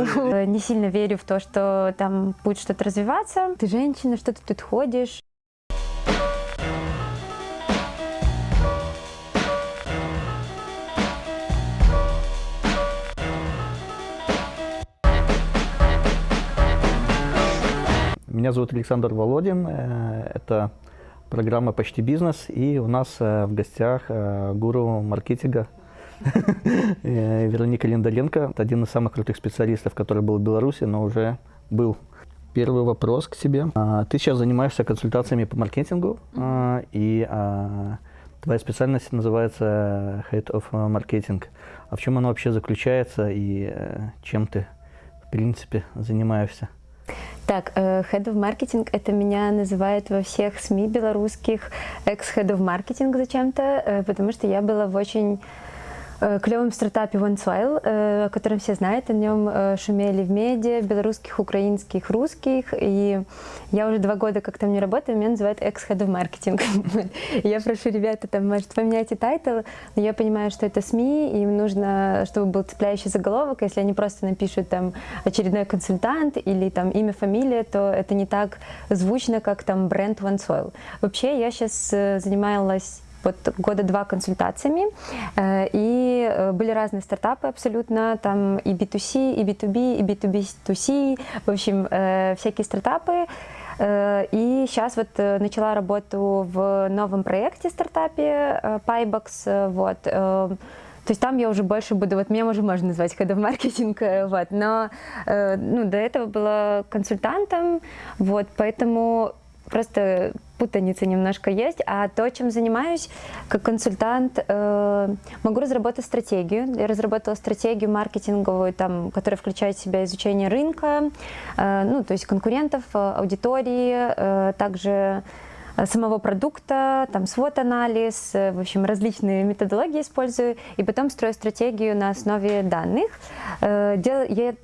Не сильно верю в то, что там будет что-то развиваться. Ты женщина, что ты тут ходишь? Меня зовут Александр Володин. Э, это программа «Почти бизнес». И у нас э, в гостях э, гуру маркетинга Вероника Линдаленко. Это один из самых крутых специалистов, который был в Беларуси, но уже был. Первый вопрос к тебе. А, ты сейчас занимаешься консультациями по маркетингу, и а, твоя специальность называется Head of Marketing. А в чем она вообще заключается и чем ты, в принципе, занимаешься? Так, э, Head of Marketing, это меня называют во всех СМИ белорусских экс-Head of Marketing зачем-то, э, потому что я была в очень Э, клевом стартапе OneSoil, э, о котором все знают, о нем э, шумели в медиа, белорусских, украинских, русских, и я уже два года как там не работаю, меня называют ex-head of marketing. Я прошу ребята, там, может, поменяйте title, но я понимаю, что это СМИ, им нужно, чтобы был цепляющий заголовок, если они просто напишут там очередной консультант или там имя, фамилия, то это не так звучно, как там бренд OneSoil. Вообще, я сейчас занималась вот года два консультациями, э, и э, были разные стартапы абсолютно, там и B2C, и B2B, и B2B2C, в общем, э, всякие стартапы. И сейчас вот начала работу в новом проекте стартапе PyBox, вот, то есть там я уже больше буду, вот меня уже можно назвать head of маркетинг, вот, но ну, до этого была консультантом, вот, поэтому просто путаница немножко есть. А то, чем занимаюсь как консультант, э, могу разработать стратегию. Я разработала стратегию маркетинговую, там, которая включает в себя изучение рынка, э, ну, то есть конкурентов, аудитории, э, также Э, самого продукта, там свод-анализ, э, в общем, различные методологии использую, и потом строю стратегию на основе данных. Э,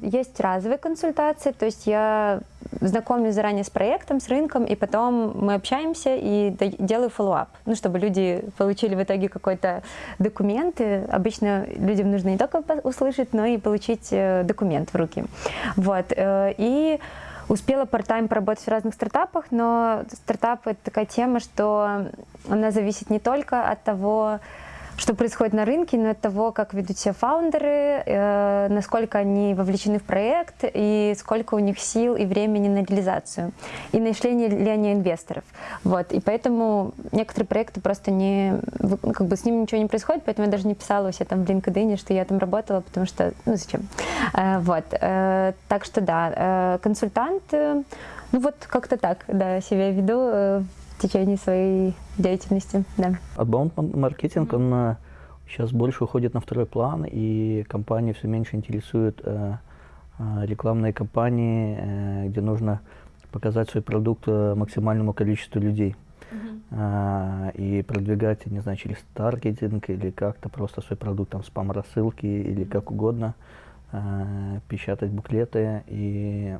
есть разовые консультации, то есть я знакомлюсь заранее с проектом, с рынком, и потом мы общаемся и делаю follow-up, ну, чтобы люди получили в итоге какой-то документ. И обычно людям нужно не только услышать, но и получить документ в руки. Вот. И Успела part-time поработать в разных стартапах, но стартап – это такая тема, что она зависит не только от того, что происходит на рынке, но от того, как ведут себя фаундеры, э, насколько они вовлечены в проект и сколько у них сил и времени на реализацию, и нашли ли они инвесторов. Вот. И поэтому некоторые проекты просто не, как бы с ними ничего не происходит, поэтому я даже не писала у себя там в LinkedIn, что я там работала, потому что, ну зачем. Э, вот. Э, так что да, э, консультант, э, ну вот как-то так, да, себя веду э, в течение своей деятельности. Да. Outbound маркетинг, -hmm. он сейчас больше уходит на второй план, и компании все меньше интересуют э, э, рекламные кампании, э, где нужно показать свой продукт э, максимальному количеству людей. Uh -huh. и продвигать, не знаю, через таргетинг или как-то просто свой продукт, там, спам-рассылки или как угодно, печатать буклеты, и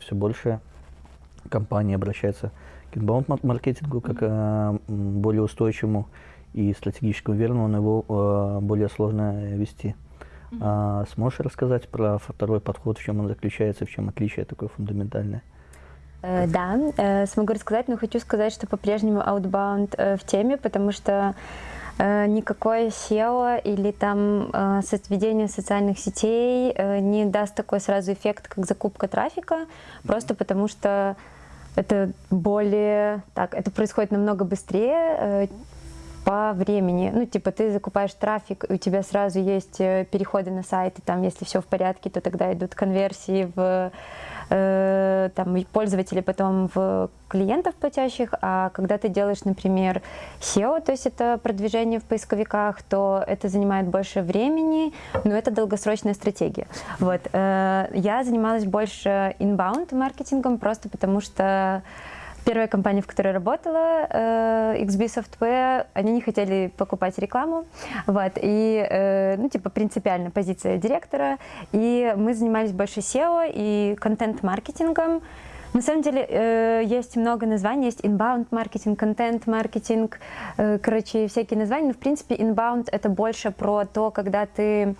все больше компании обращаются к инбаунд-маркетингу как э, более устойчивому и стратегически уверенному, но его э, более сложно вести. Mm -hmm. а, сможешь рассказать про второй подход, в чем он заключается, в чем отличие такое фундаментальное? Э, да, э, смогу рассказать, но хочу сказать, что по-прежнему Outbound э, в теме, потому что никакое SEO или там сведение социальных сетей не даст такой сразу эффект, как закупка трафика, просто потому что это более, так, это происходит намного быстрее, э, по времени. Ну, типа, ты закупаешь трафик, у тебя сразу есть э, переходы на сайты, там, если все в порядке, то тогда идут конверсии в там, пользователей, потом в клиентов платящих, а когда ты делаешь, например, SEO, то есть это продвижение в поисковиках, то это занимает больше времени, но это долгосрочная стратегия. Вот. Э, я занималась больше inbound маркетингом, просто потому что Первая компания, в которой работала, э, XB Software, они не хотели покупать рекламу, вот, и, э, ну, типа, принципиально позиция директора, и мы занимались больше SEO и контент-маркетингом, На самом деле э, есть много названий, есть inbound маркетинг, контент маркетинг, короче, всякие названия, но в принципе inbound это больше про то, когда ты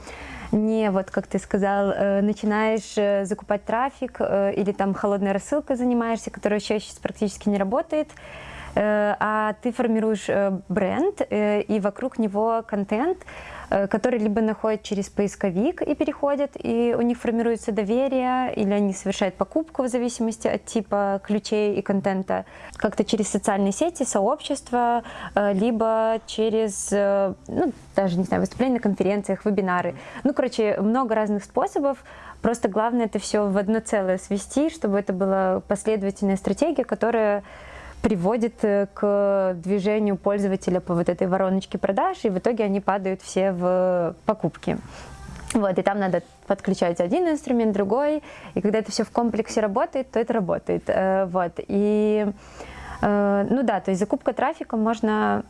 не, вот как ты сказал, э, начинаешь э, закупать трафик э, или там холодной рассылкой занимаешься, которая еще сейчас практически не работает, а ты формируешь бренд и вокруг него контент, которые либо находят через поисковик и переходят, и у них формируется доверие, или они совершают покупку в зависимости от типа ключей и контента, как-то через социальные сети, сообщества, э, либо через, э, ну, даже, не знаю, выступления на конференциях, вебинары. Ну, короче, много разных способов. Просто главное это все в одно целое свести, чтобы это была последовательная стратегия, которая приводит э, к движению пользователя по вот этой вороночке продаж, и в итоге они падают все в покупки. Вот, и там надо подключать один инструмент, другой, и когда это все в комплексе работает, то это работает. Э, вот, и, э, ну да, то есть закупка трафика можно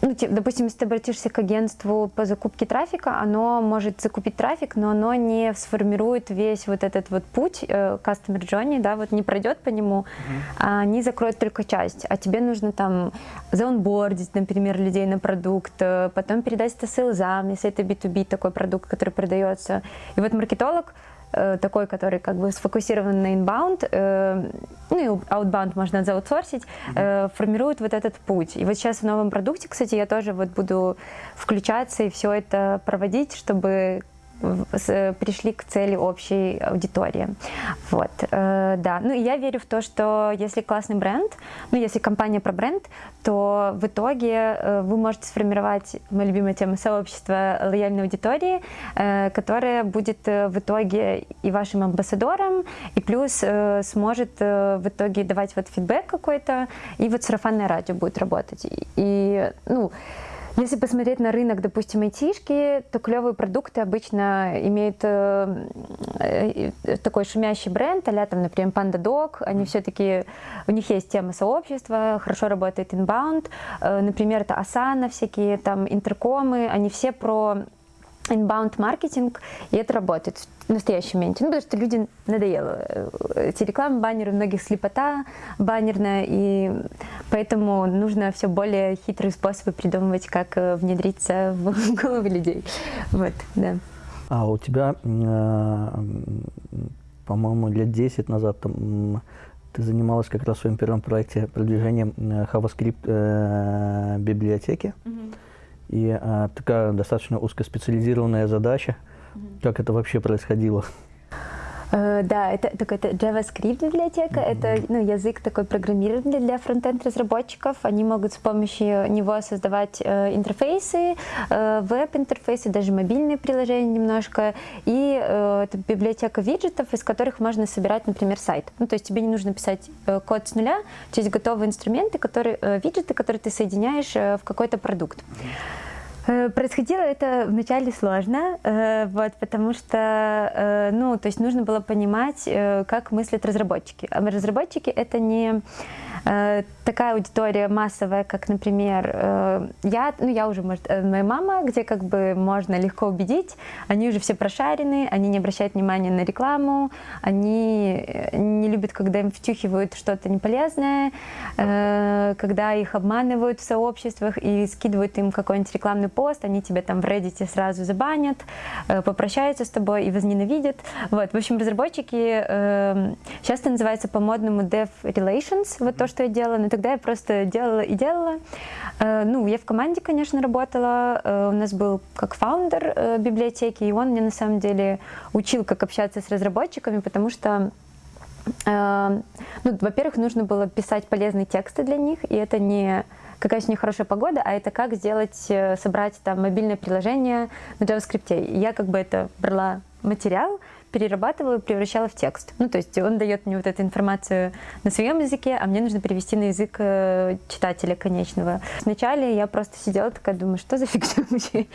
ну, допустим, если ты обратишься к агентству по закупке трафика, оно может закупить трафик, но оно не сформирует весь вот этот вот путь э, customer journey, да, вот не пройдет по нему, mm-hmm. а они закроют только часть. А тебе нужно там заонбордить, например, людей на продукт, э, потом передать это сейлзам, если это B2B такой продукт, который продается. И вот маркетолог Э, такой, который как бы сфокусирован на inbound, э, ну и outbound можно заутсорсить, mm-hmm. формирует вот этот путь. И вот сейчас в новом продукте, кстати, я тоже вот буду включаться и все это проводить, чтобы пришли к цели общей аудитории. Вот, э, да. Ну и я верю в то, что если классный бренд, ну если компания про бренд, то в итоге э, вы можете сформировать, моя любимая тема, сообщество лояльной аудитории, э, которое будет в итоге и вашим амбассадором, и плюс сможет в итоге давать вот фидбэк какой-то, и вот сарафанное радио будет работать. И, ну, если посмотреть на рынок, допустим, айтишки, то клевые продукты обычно имеют э, э, такой шумящий бренд, а там, например, PandaDog, они все-таки, у них есть тема сообщества, хорошо работает inbound, э, например, это Asana, всякие там интеркомы, они все про inbound маркетинг, и это работает в настоящем моменте. Ну, потому что людям надоело. Эти рекламы, баннеры, у многих слепота баннерная, и поэтому нужно все более хитрые способы придумывать, как э, внедриться в головы людей. Вот, да. А у тебя, э, по-моему, лет 10 назад там, ты занималась как раз в своем первом проекте продвижением э, JavaScript библиотеки. Mm -hmm. И а, такая достаточно узкоспециализированная задача. Как это вообще происходило? Uh, да, это, так, это JavaScript библиотека, mm-hmm. это ну, язык такой программирования для фронтенд разработчиков. Они могут с помощью него создавать э, интерфейсы, э, веб-интерфейсы, даже мобильные приложения немножко. И э, это библиотека виджетов, из которых можно собирать, например, сайт. Ну, то есть тебе не нужно писать э, код с нуля, то есть готовые инструменты, которые, э, виджеты, которые ты соединяешь э, в какой-то продукт. Mm-hmm. Э, происходило это вначале сложно, э, вот, потому что, э, ну, то есть нужно было понимать, как мыслят разработчики. А разработчики это не Э, такая аудитория массовая, как, например, э, я, ну, я уже, может, э, моя мама, где как бы можно легко убедить, они уже все прошарены, они не обращают внимания на рекламу, они не любят, когда им втюхивают что-то неполезное, когда их обманывают в сообществах и скидывают им какой-нибудь рекламный пост, они тебя там в Reddit сразу забанят, попрощаются с тобой и возненавидят. Вот, в общем, разработчики часто называются по-модному dev relations, вот то, что я делала, но тогда я просто делала и делала. Э, ну, я в команде, конечно, работала, э, у нас был как фаундер э, библиотеки, и он мне на самом деле учил, как общаться с разработчиками, потому что ну, во-первых, нужно было писать полезные тексты для них, и это не какая сегодня хорошая погода, а это как сделать, собрать там мобильное приложение на JavaScript. я как бы это брала материал, перерабатывала и превращала в текст. Ну, то есть он дает мне вот эту информацию на своем языке, а мне нужно перевести на язык э, читателя конечного. Вначале я просто сидела такая, думаю, что за фигня вообще?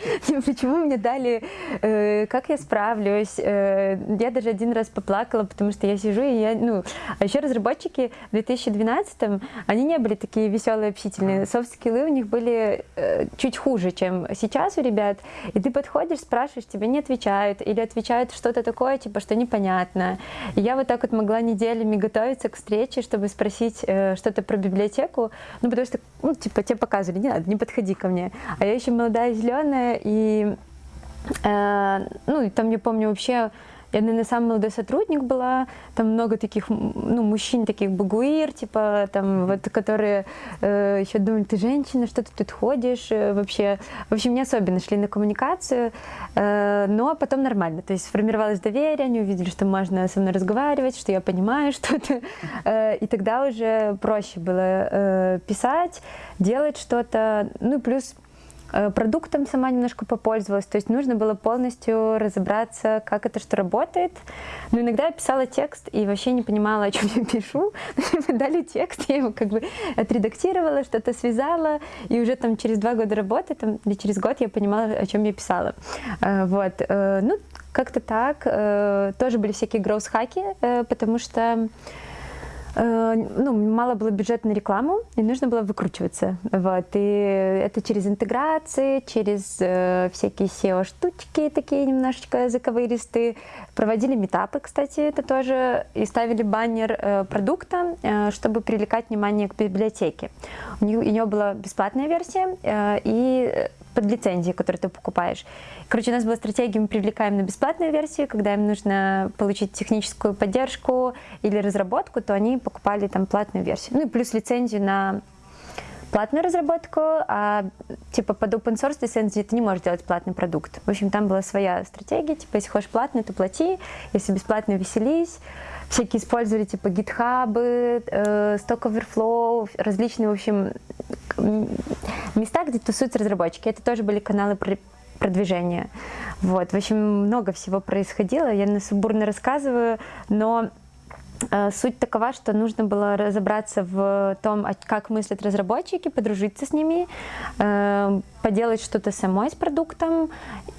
Почему мне дали, э, как я справлюсь? Э, я даже один раз поплакала, потому что я сижу и я, ну, а еще разработчики в 2012-м, они не были такие веселые, общительные. Софт-скиллы у них были чуть хуже, чем сейчас у ребят. И ты подходишь, спрашиваешь, тебе не отвечают, или отвечают что-то такое, тебе типа, что непонятно. И я вот так вот могла неделями готовиться к встрече, чтобы спросить э, что-то про библиотеку, ну, потому что, ну, типа, тебе показывали, не надо, не подходи ко мне. А я еще молодая, зеленая, и, э, ну, и там, я помню, вообще я, наверное, самый молодой сотрудник была, там много таких, ну, мужчин, таких багуир, типа, там, вот, которые э, еще думали, ты женщина, что ты тут ходишь, э, вообще, в общем, не особенно шли на коммуникацию, э, но потом нормально, то есть сформировалось доверие, они увидели, что можно со мной разговаривать, что я понимаю что-то, э, и тогда уже проще было э, писать, делать что-то, ну, плюс продуктом сама немножко попользовалась, то есть нужно было полностью разобраться, как это что работает. Но иногда я писала текст и вообще не понимала, о чем я пишу. Дали текст, я его как бы отредактировала, что-то связала, и уже там через два года работы, там, или через год я понимала, о чем я писала. Э, вот. Э, ну, как-то так. Тоже были всякие гроус-хаки, потому что Э, ну, мало было бюджета на рекламу, и нужно было выкручиваться. Вот. И это через интеграции, через э, всякие SEO-штучки такие немножечко заковыристые. Проводили метапы, кстати, это тоже, и ставили баннер э, продукта, э, чтобы привлекать внимание к библиотеке. У нее, у нее была бесплатная версия э, и под лицензию, которую ты покупаешь. Короче, у нас была стратегия, мы привлекаем на бесплатную версию, когда им нужно получить техническую поддержку или разработку, то они покупали там платную версию. Ну и плюс лицензию на платную разработку, а типа под open source лицензию ты не можешь делать платный продукт. В общем, там была своя стратегия, типа если хочешь платный, то плати, если бесплатно веселись. Всякие использовали типа GitHub, э, Overflow, различные, в общем, места, где тусуются разработчики. Это тоже были каналы продвижения. Вот, в общем, много всего происходило. Я на субурно рассказываю, но э, Суть такова, что нужно было разобраться в том, как мыслят разработчики, подружиться с ними, э, поделать что-то самой с продуктом,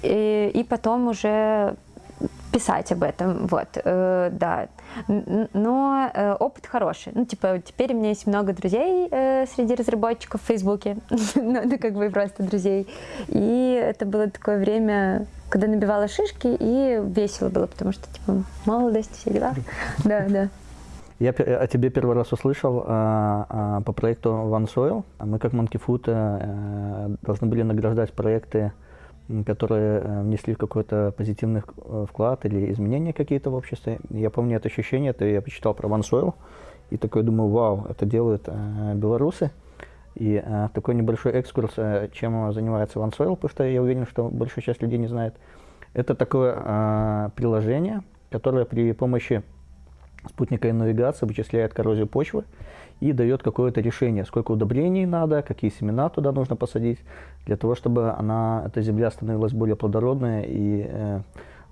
и потом уже писать об этом, вот, э, да. Но э, опыт хороший. Ну, типа, теперь у меня есть много друзей э, среди разработчиков в Фейсбуке, ну, ну, как бы просто друзей. И это было такое время, когда набивала шишки, и весело было, потому что, типа, молодость, все дела. Да, да. Я о тебе первый раз услышал а, а, по проекту OneSoil. Мы как Monkey Food а, должны были награждать проекты которые э, внесли какой-то позитивный э, вклад или изменения какие-то в обществе. Я помню это ощущение, это я почитал про OneSoil, и такой думаю, вау, это делают э, белорусы. И э, такой небольшой экскурс, э, чем занимается OneSoil, потому что я уверен, что большая часть людей не знает. Это такое э, приложение, которое при помощи спутниковой навигации вычисляет коррозию почвы и дает какое-то решение, сколько удобрений надо, какие семена туда нужно посадить, для того, чтобы она, эта земля становилась более плодородной и э,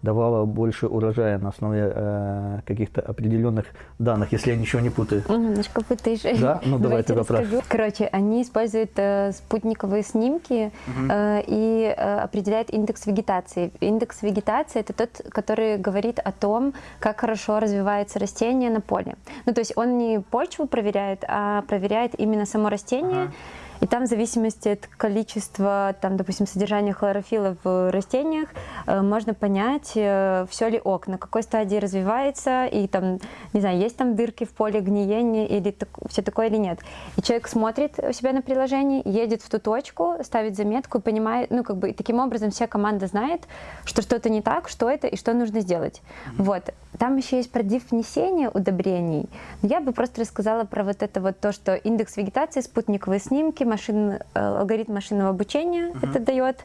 давала больше урожая на основе э, каких-то определенных данных, если я ничего не путаю. Немножко путаешь. Да? Ну давай ты поправь. Короче, они используют э, спутниковые снимки угу. э, и э, определяют индекс вегетации. Индекс вегетации это тот, который говорит о том, как хорошо развивается растение на поле. Ну то есть он не почву проверяет, а проверяет именно само растение. Ага и там в зависимости от количества, там, допустим, содержания хлорофилла в растениях, э, можно понять, э, все ли ок, на какой стадии развивается, и там, не знаю, есть там дырки в поле гниения, или так, все такое или нет. И человек смотрит у себя на приложении, едет в ту точку, ставит заметку и понимает, ну, как бы, и таким образом вся команда знает, что что-то не так, что это и что нужно сделать. Mm -hmm. Вот. Там еще есть про div внесения удобрений. Но я бы просто рассказала про вот это вот то, что индекс вегетации, спутниковые снимки, машин, э, алгоритм машинного обучения -huh. это дает,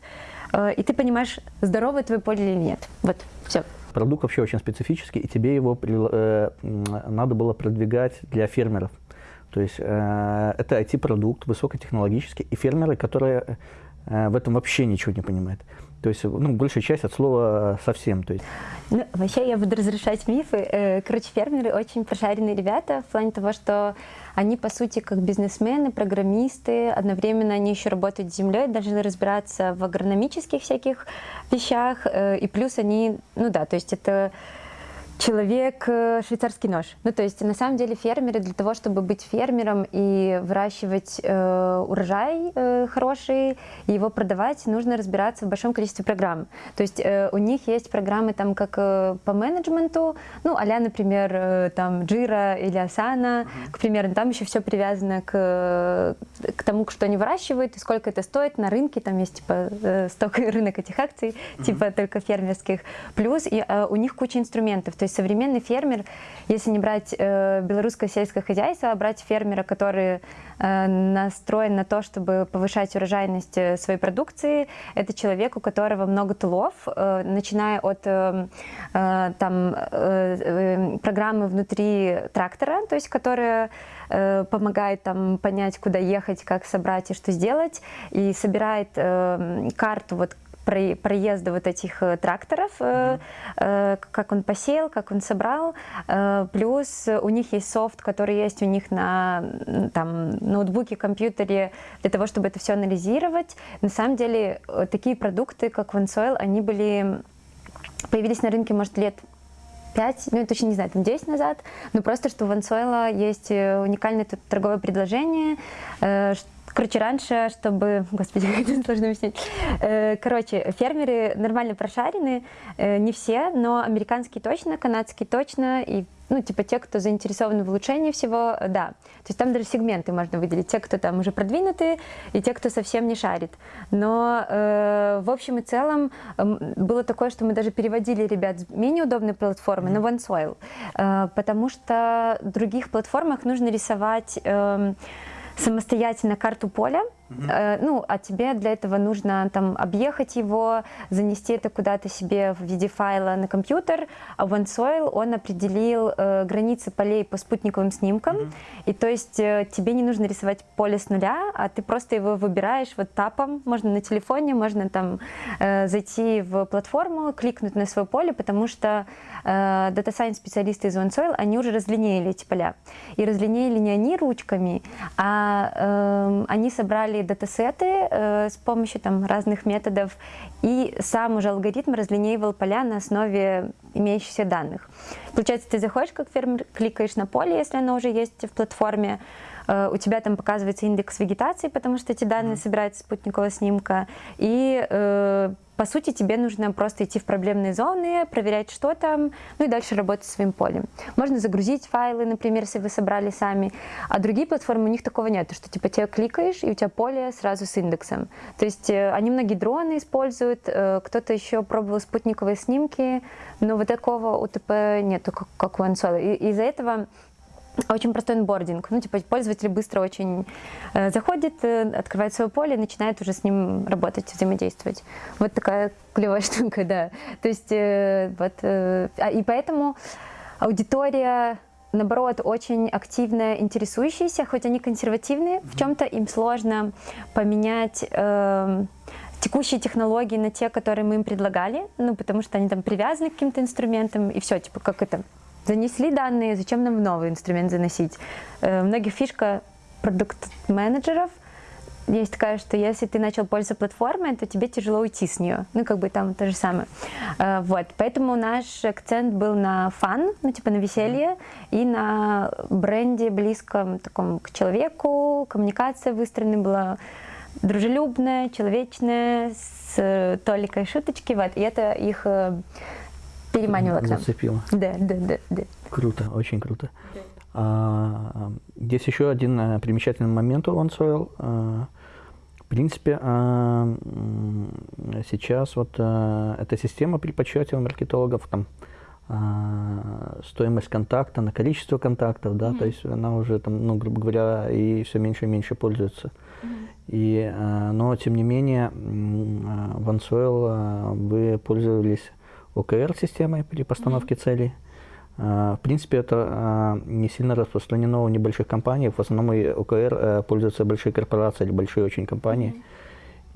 э, и ты понимаешь, здоровое твое поле или нет. Вот, все. Продукт вообще очень специфический, и тебе его э, надо было продвигать для фермеров. То есть э, это IT-продукт, высокотехнологический, и фермеры, которые э, в этом вообще ничего не понимают. То есть, ну, большая часть от слова совсем. То есть. Ну, вообще я буду разрешать мифы. Э, короче, фермеры очень прошаренные ребята в плане того, что они, по сути, как бизнесмены, программисты, одновременно они еще работают с землей, должны разбираться в агрономических всяких вещах, э, и плюс они, ну да, то есть это человек э, швейцарский нож. Ну, то есть, на самом деле, фермеры для того, чтобы быть фермером и выращивать э, урожай э, хороший, и его продавать, нужно разбираться в большом количестве программ. То есть, э, у них есть программы там как э, по менеджменту, ну, а например, э, там Jira или Asana, mm-hmm. к примеру, там еще все привязано к, к тому, что они выращивают и сколько это стоит на рынке, там есть типа э, сток рынок этих акций, mm-hmm. типа только фермерских, плюс и, э, у них куча инструментов, то есть современный фермер, если не брать э, белорусское сельское хозяйство, а брать фермера, который э, настроен на то, чтобы повышать урожайность э, своей продукции, это человек, у которого много тулов, э, начиная от э, э, там, э, э, программы внутри трактора, то есть которая э, помогает там понять, куда ехать, как собрать и что сделать, и собирает э, карту вот проезда вот этих э, тракторов, mm -hmm. как он посеял, как он собрал. Плюс у них есть софт, который есть у них на там, ноутбуке, компьютере, для того, чтобы это все анализировать. На самом деле такие продукты, как OneSoil, они были появились на рынке, может, лет 5, ну, я точно не знаю, там 10 назад, но просто, что у Вансуэла есть уникальное торговое предложение, Короче, раньше, чтобы... Господи, как это сложно объяснить. Э, короче, фермеры нормально прошарены, э, не все, но американские точно, канадские точно, и ну, типа те, кто заинтересованы в улучшении всего, да. То есть там даже сегменты можно выделить. Те, кто там уже продвинутые, и те, кто совсем не шарит. Но э, в общем и целом э, было такое, что мы даже переводили ребят с менее удобной платформы на OneSoil, э, потому что в других платформах нужно рисовать... Э, самостоятельно карту поля, Э, ну, а тебе для этого нужно там объехать его, занести это куда-то себе в виде файла на компьютер, а OneSoil, он определил э, границы полей по спутниковым снимкам, mm и то есть э, тебе не нужно рисовать поле с нуля, а ты просто его выбираешь вот тапом, можно на телефоне, можно там э, зайти в платформу, кликнуть на свое поле, потому что э, Data Science специалисты из OneSoil, они уже разлинеили эти поля. И разлинеили не они ручками, а э, они собрали собрали датасеты э, с помощью там, разных методов, и сам уже алгоритм разлинеивал поля на основе имеющихся данных. Получается, ты заходишь как фермер, кликаешь на поле, если оно уже есть в платформе, у тебя там показывается индекс вегетации, потому что эти данные mm -hmm. собираются с спутникового снимка, и э, по сути, тебе нужно просто идти в проблемные зоны, проверять, что там, ну и дальше работать своим полем. Можно загрузить файлы, например, если вы собрали сами, а другие платформы, у них такого нет, что типа тебе кликаешь, и у тебя поле сразу с индексом. То есть э, они многие дроны используют, э, кто-то еще пробовал спутниковые снимки, но вот такого УТП нету, как, как у OneSoil. И из-за этого очень простой онбординг. Ну, типа, пользователь быстро очень э, заходит, э, открывает свое поле и начинает уже с ним работать, взаимодействовать. Вот такая клевая штука, да. То есть, э, вот, э, а, и поэтому аудитория наоборот, очень активно интересующиеся, хоть они консервативные, в чем-то им сложно поменять э, текущие технологии на те, которые мы им предлагали, ну, потому что они там привязаны к каким-то инструментам, и все, типа, как это, Занесли данные, зачем нам новый инструмент заносить? Э, многих фишка продукт-менеджеров есть такая, что если ты начал пользоваться платформой, то тебе тяжело уйти с нее. Ну, как бы там то же самое. Э, вот. Поэтому наш акцент был на фан, ну, типа на веселье, и на бренде близком таком к человеку. Коммуникация выстроена была дружелюбная, человечная, с толикой шуточки. Вот. И это их э, переманивала к нам. Зацепила. Да, да, да, да. Круто, очень круто. Да. А, здесь еще один а, примечательный момент у OneSoil. А, в принципе, а, сейчас вот а, эта система при подсчете у маркетологов, там, а, стоимость контакта на количество контактов, да, mm -hmm. то есть она уже там, ну, грубо говоря, и все меньше и меньше пользуется. Mm -hmm. И, а, но, тем не менее, в OneSoil вы пользовались ОКР-системой при постановке mm -hmm. целей. А, в принципе, это а, не сильно распространено в небольших компаниях. В основном и ОКР э, пользуются большие корпорации или большие очень компании. Mm -hmm.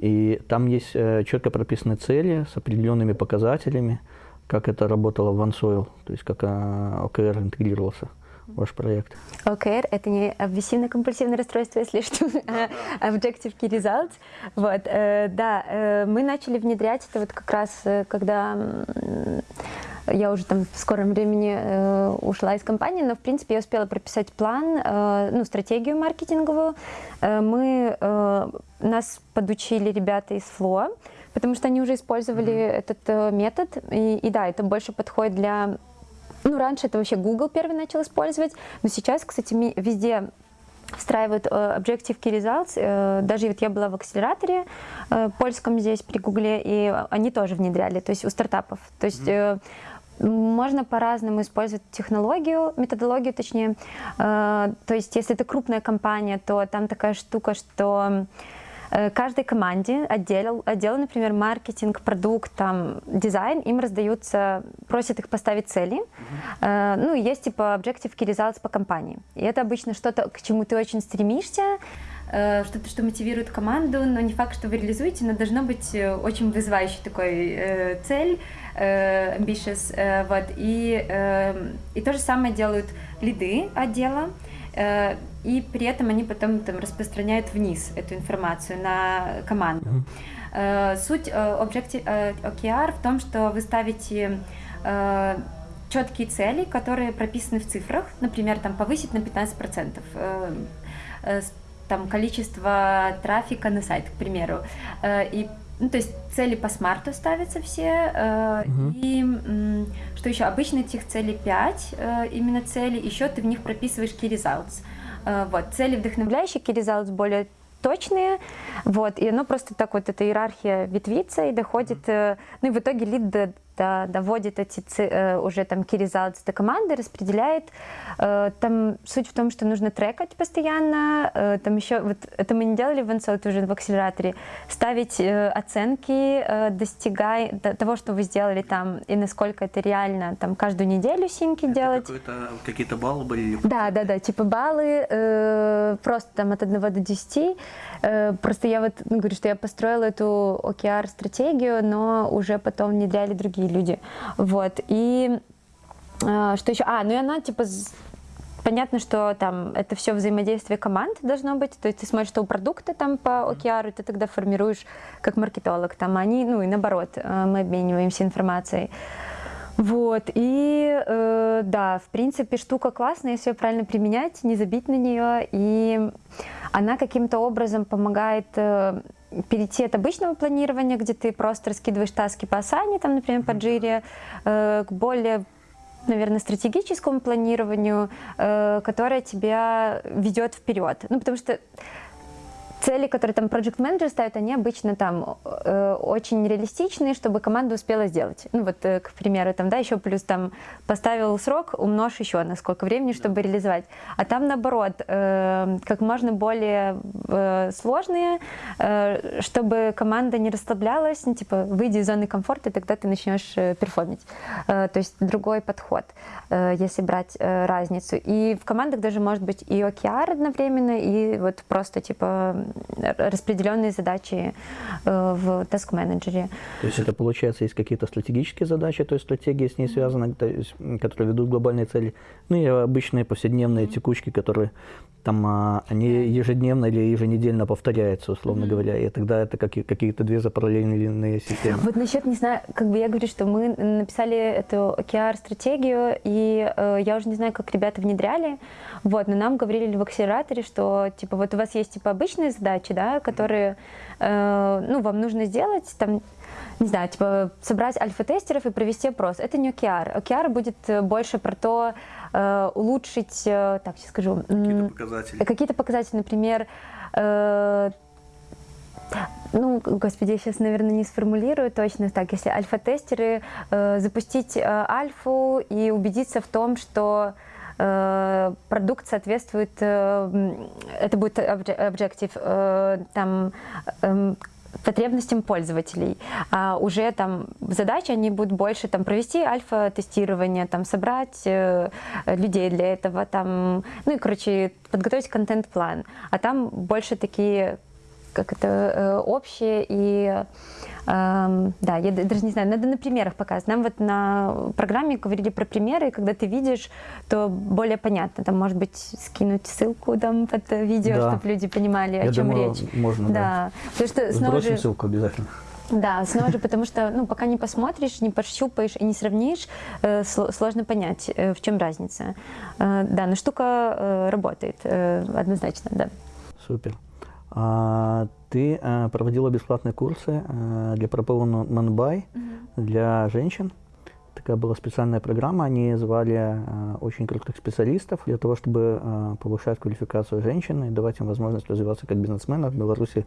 И там есть э, четко прописаны цели с определенными показателями, как это работало в OneSoil, то есть как а, ОКР интегрировался ваш проект? ОКР – это не обвесивно-компульсивное расстройство, если что, а Objective Key Results. Вот, э, да, э, мы начали внедрять это вот как раз, э, когда я уже там в скором времени э, ушла из компании, но в принципе я успела прописать план, э, ну, стратегию маркетинговую. Э, мы, э, нас подучили ребята из Flow, потому что они уже использовали mm-hmm. этот э, метод. И, и да, это больше подходит для... Ну, раньше это вообще Google первый начал использовать, но сейчас, кстати, везде встраивают э, Objective Key Results. Э, даже вот я была в акселераторе э, польском здесь при Гугле, и они тоже внедряли, то есть у стартапов. То есть mm -hmm. Можно по-разному использовать технологию, методологию точнее. То есть если это крупная компания, то там такая штука, что каждой команде, отделу, отделу, например, маркетинг, продукт, там, дизайн, им раздаются, просят их поставить цели. Uh -huh. Ну, есть типа objective key results по компании. И это обычно что-то, к чему ты очень стремишься, э, что-то, что мотивирует команду, но не факт, что вы реализуете, но должно быть э, очень вызывающей такой э, цель, э, ambitious, э, вот, и, э, и то же самое делают лиды отдела, Э, и при этом они потом там распространяют вниз эту информацию на команду. Mm-hmm. Суть э, Objective OKR в том, что вы ставите четкие цели, которые прописаны в цифрах, например, там повысить на 15% там количество трафика на сайт, к примеру, и ну, то есть цели по смарту ставятся все. Э, угу. И э, что еще? Обычно этих целей 5, э, именно цели, еще ты в них прописываешь key results. Э, вот, цели вдохновляющие, results более точные, вот, и оно просто так вот, эта иерархия ветвится и доходит, э, ну и в итоге лид доводит эти э, уже там key results до команды, распределяет. Э, там суть в том, что нужно трекать постоянно. Э, там еще, вот это мы не делали в Ансолт уже в акселераторе, ставить оценки, достигая того, что вы сделали там, и насколько это реально, там каждую неделю синки это делать. Какие-то баллы были? Да, да, да, типа баллы, просто там от 1 до 10. Просто я вот ну, говорю, что я построила эту OKR-стратегию, но уже потом внедряли другие люди. Вот. И э, что еще? А, ну и она типа Понятно, что там это все взаимодействие команд должно быть, то есть ты смотришь, что у продукта там по OKR, ты тогда формируешь как маркетолог, там они, ну и наоборот, э, мы обмениваемся информацией. Вот, и э, да, в принципе, штука классная, если ее правильно применять, не забить на нее, и она каким-то образом помогает э, перейти от обычного планирования, где ты просто раскидываешь таски по Асане, там, например, по Джире, э, к более наверное, стратегическому планированию, э, которое тебя ведет вперед. Ну, потому что цели, которые там project менеджер ставит, они обычно там э, очень реалистичные, чтобы команда успела сделать. Ну вот, э, к примеру, там, да, еще плюс там поставил срок, умножь еще на сколько времени, чтобы реализовать. А там наоборот, э, как можно более э, сложные, э, чтобы команда не расслаблялась, ну, типа, выйди из зоны комфорта, и тогда ты начнешь э, перформить. Э, то есть другой подход, э, если брать э, разницу. И в командах даже может быть и OKR одновременно, и вот просто типа распределенные задачи э, в таск-менеджере. То есть это получается есть какие-то стратегические задачи, то есть стратегии с ней связаны, которые ведут глобальные цели, ну и обычные повседневные текучки, которые там а, они ежедневно или еженедельно повторяются, условно mm-hmm. говоря, и тогда это как, какие-то две запараллельные системы. Вот насчет, не знаю, как бы я говорю, что мы написали эту OKR-стратегию, и э, я уже не знаю, как ребята внедряли, вот, но нам говорили в акселераторе, что, типа, вот у вас есть, типа, обычные задачи, да, которые, э, ну, вам нужно сделать, там, не знаю, типа собрать альфа-тестеров и провести опрос. Это не OKR. OKR будет э, больше про то, э, улучшить, э, так, сейчас скажу. Какие-то показатели. Какие-то показатели, например, э, ну, господи, я сейчас, наверное, не сформулирую точно так. Если альфа-тестеры, э, запустить э, альфу и убедиться в том, что э, продукт соответствует, э, это будет объектив, э, там, э, потребностям пользователей. А уже там задачи, они будут больше там провести альфа-тестирование, там собрать э, людей для этого, там, ну и, короче, подготовить контент-план. А там больше такие как это э, общее и э, да, я даже не знаю, надо на примерах показывать. Нам вот на программе говорили про примеры, и когда ты видишь, то более понятно. Там, может быть, скинуть ссылку там под видео, да. чтобы люди понимали, о я чем думаю, речь. Можно, да. да. Потому что снова же... ссылку обязательно. Да, снова же, потому что, ну, пока не посмотришь, не пощупаешь и не сравнишь, э, сложно понять, э, в чем разница. Э, да, но штука работает, однозначно, да. Супер. А, ты проводила бесплатные курсы для Propel Manbuy для женщин. Такая была специальная программа, они звали очень крутых специалистов для того, чтобы повышать квалификацию женщин и давать им возможность развиваться как бизнесменов. В Беларуси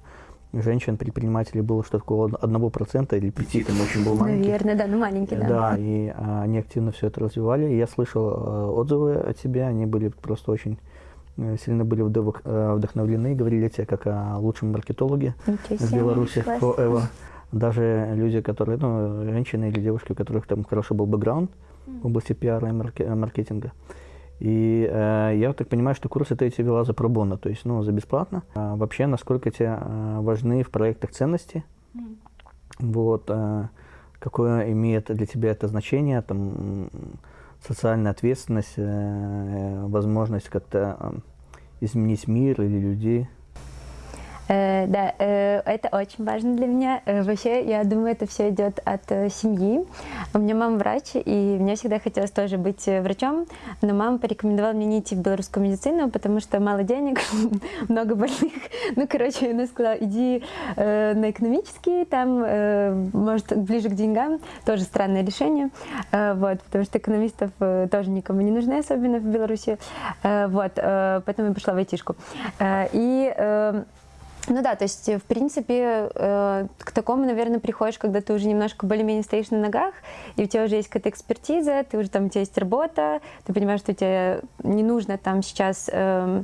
женщин-предпринимателей было что-то около 1% или 5%, там очень был маленький. Наверное, да, ну маленький, да. Да, и а, они активно все это развивали. Я слышал отзывы от тебя, они были просто очень э, сильно были вдох, э, вдохновлены и говорили тебе как о лучшем маркетологе в Беларуси, forever. Даже люди, которые, ну, женщины или девушки, у которых там хороший был бэкграунд в области пиара и маркетинга. И э, я так понимаю, что курсы ты эти вела за пробонно, то есть ну, за бесплатно. А вообще, насколько тебе э, важны в проектах ценности? Mm. Вот, э, какое имеет для тебя это значение, там, социальная ответственность, э, возможность как-то э, изменить мир или людей? Э, да, э, это очень важно для меня. Э, вообще, я думаю, это все идет от семьи. У меня мама врач, и мне всегда хотелось тоже быть врачом, но мама порекомендовала мне не идти в белорусскую медицину, потому что мало денег, много больных. Ну, короче, она сказала, иди на экономический, там, может, ближе к деньгам. Тоже странное решение, вот, потому что экономистов тоже никому не нужны, особенно в Беларуси. Вот, поэтому я пошла в айтишку. И ну да, то есть, в принципе, э, к такому, наверное, приходишь, когда ты уже немножко более-менее стоишь на ногах, и у тебя уже есть какая-то экспертиза, ты уже там, у тебя есть работа, ты понимаешь, что тебе не нужно там сейчас э,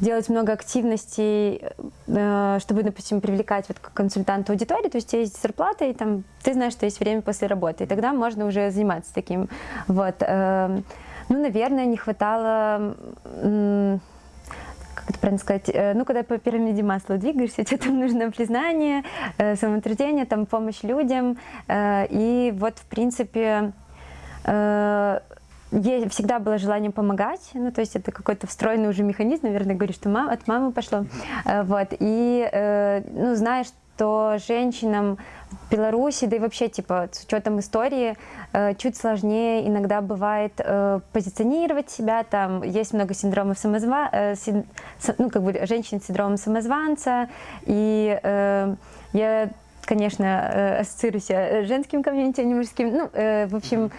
делать много активностей, э, чтобы, допустим, привлекать вот как консультанта аудитории, то есть у тебя есть зарплата, и там ты знаешь, что есть время после работы, и тогда можно уже заниматься таким. Вот. Э, ну, наверное, не хватало как это правильно сказать, э, ну, когда по пирамиде масла двигаешься, тебе там нужно признание, э, самоутверждение, там помощь людям, э, и вот, в принципе, всегда было желание помогать, ну, то есть это какой-то встроенный уже механизм, наверное, говорю, что мам, от мамы пошло, вот, и, ну, знаешь, что женщинам в Беларуси, да и вообще, типа, с учетом истории, э, чуть сложнее иногда бывает э, позиционировать себя, там есть много синдромов самозва... Э, ну, как бы женщин с синдромом самозванца, и я, конечно, ассоциирую себя женским комьюнити, а не мужским, ну, в общем,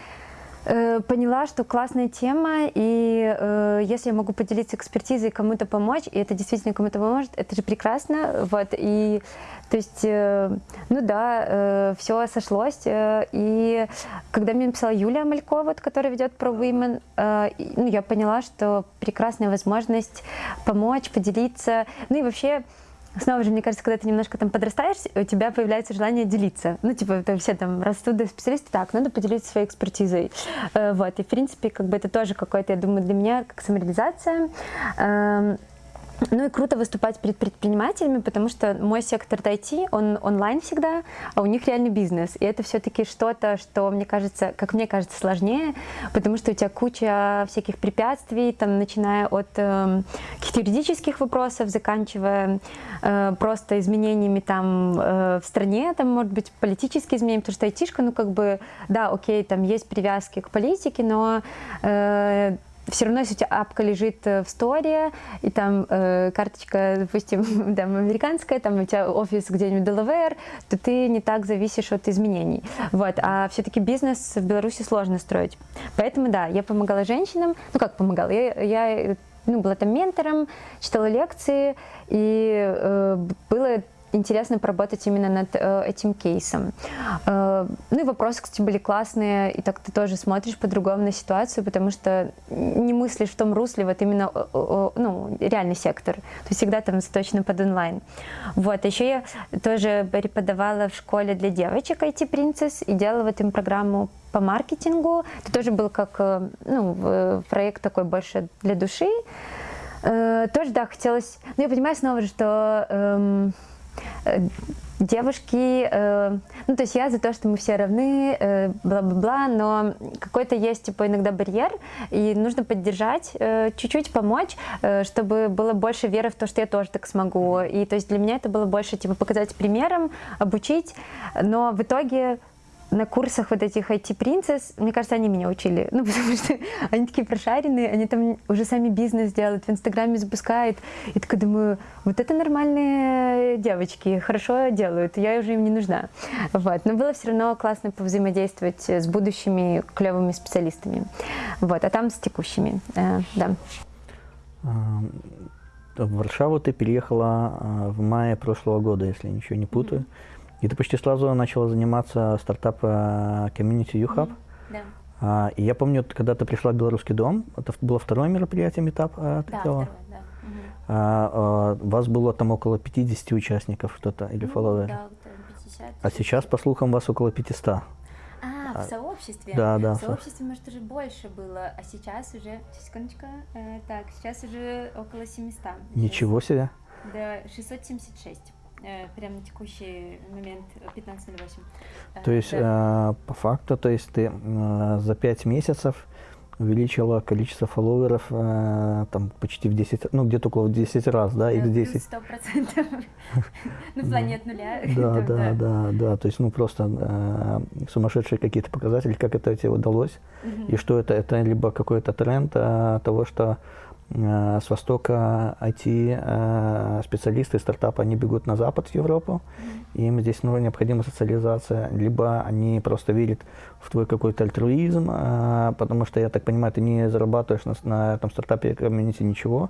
поняла, что классная тема, и э, если я могу поделиться экспертизой, кому-то помочь, и это действительно кому-то поможет, это же прекрасно, вот, и то есть, э, ну да, э, все сошлось. Э, и когда мне написала Юлия Малькова, вот, которая ведет про Women, ну, я поняла, что прекрасная возможность помочь, поделиться. Ну и вообще, Снова же, мне кажется, когда ты немножко там подрастаешь, у тебя появляется желание делиться. Ну, типа, это все там растут до специалиста, так, надо поделиться своей экспертизой. Вот, и, в принципе, как бы это тоже какое-то, я думаю, для меня как самореализация. Ну и круто выступать перед предпринимателями, потому что мой сектор IT, он онлайн всегда, а у них реальный бизнес. И это все-таки что-то, что, мне кажется, как мне кажется, сложнее, потому что у тебя куча всяких препятствий, там, начиная от э, юридических вопросов, заканчивая э, просто изменениями там э, в стране, там, может быть, политические изменения, потому что айтишка, ну, как бы, да, окей, там есть привязки к политике, но э, все равно, если у тебя апка лежит э, в сторе, и там э, карточка, допустим, там, американская, там у тебя офис где-нибудь Delaware, то ты не так зависишь от изменений. Вот. А все-таки бизнес в Беларуси сложно строить. Поэтому, да, я помогала женщинам. Ну, как помогала? Я, я ну, была там ментором, читала лекции, и э, было интересно поработать именно над э, этим кейсом. Э, ну и вопросы, кстати, были классные, и так ты тоже смотришь по-другому на ситуацию, потому что не мыслишь в том русле, вот именно э, ну, реальный сектор. То есть всегда там заточено под онлайн. Вот, еще я тоже преподавала в школе для девочек IT Princess и делала вот им программу по маркетингу. Это тоже был как ну, проект такой больше для души. Тоже, да, хотелось... Ну, я понимаю снова что... Эм, девушки, э, ну, то есть я за то, что мы все равны, э, бла-бла-бла, но какой-то есть, типа, иногда барьер, и нужно поддержать, э, чуть-чуть помочь, э, чтобы было больше веры в то, что я тоже так смогу. И, то есть, для меня это было больше, типа, показать примером, обучить, но в итоге на курсах вот этих IT-принцесс, мне кажется, они меня учили, ну, потому что они такие прошаренные, они там уже сами бизнес делают, в Инстаграме запускают, и такая думаю, вот это нормальные девочки, хорошо делают, я уже им не нужна. Вот. Но было все равно классно повзаимодействовать с будущими клевыми специалистами, вот, а там с текущими, э, да. В Варшаву ты переехала а, в мае прошлого года, если ничего не путаю. Mm -hmm. И ты почти сразу начала заниматься стартапом э, Community U-Hub. Да. А, и я помню, когда ты пришла в Белорусский дом, это было второе мероприятие, метап а, Да, второе, да. А, а, вас было там около 50 участников что-то, или ну, фолловеров? Да, 50. А сейчас, по слухам, вас около 500. А, в сообществе? Да, да. В сообществе, может, уже больше было, а сейчас уже, секундочку, э, так, сейчас уже около 700. Ничего себе. Да, 676. Э, прямо на текущий момент 15.08. То есть, да. э, по факту, то есть ты э, за 5 месяцев увеличила количество фолловеров э, там почти в 10, ну где-то около 10 раз, да, x10. Сто процентов на плане от нуля. Да, да, да, да, то есть ну просто э, сумасшедшие какие-то показатели, как это тебе удалось, и что это, это либо какой-то тренд э, того, что Э, с востока IT-специалисты, э, стартапы, они бегут на запад, в Европу, и им здесь ну, необходима социализация, либо они просто верят в твой какой-то альтруизм, э, потому что, я так понимаю, ты не зарабатываешь на, на этом стартапе комьюнити ничего,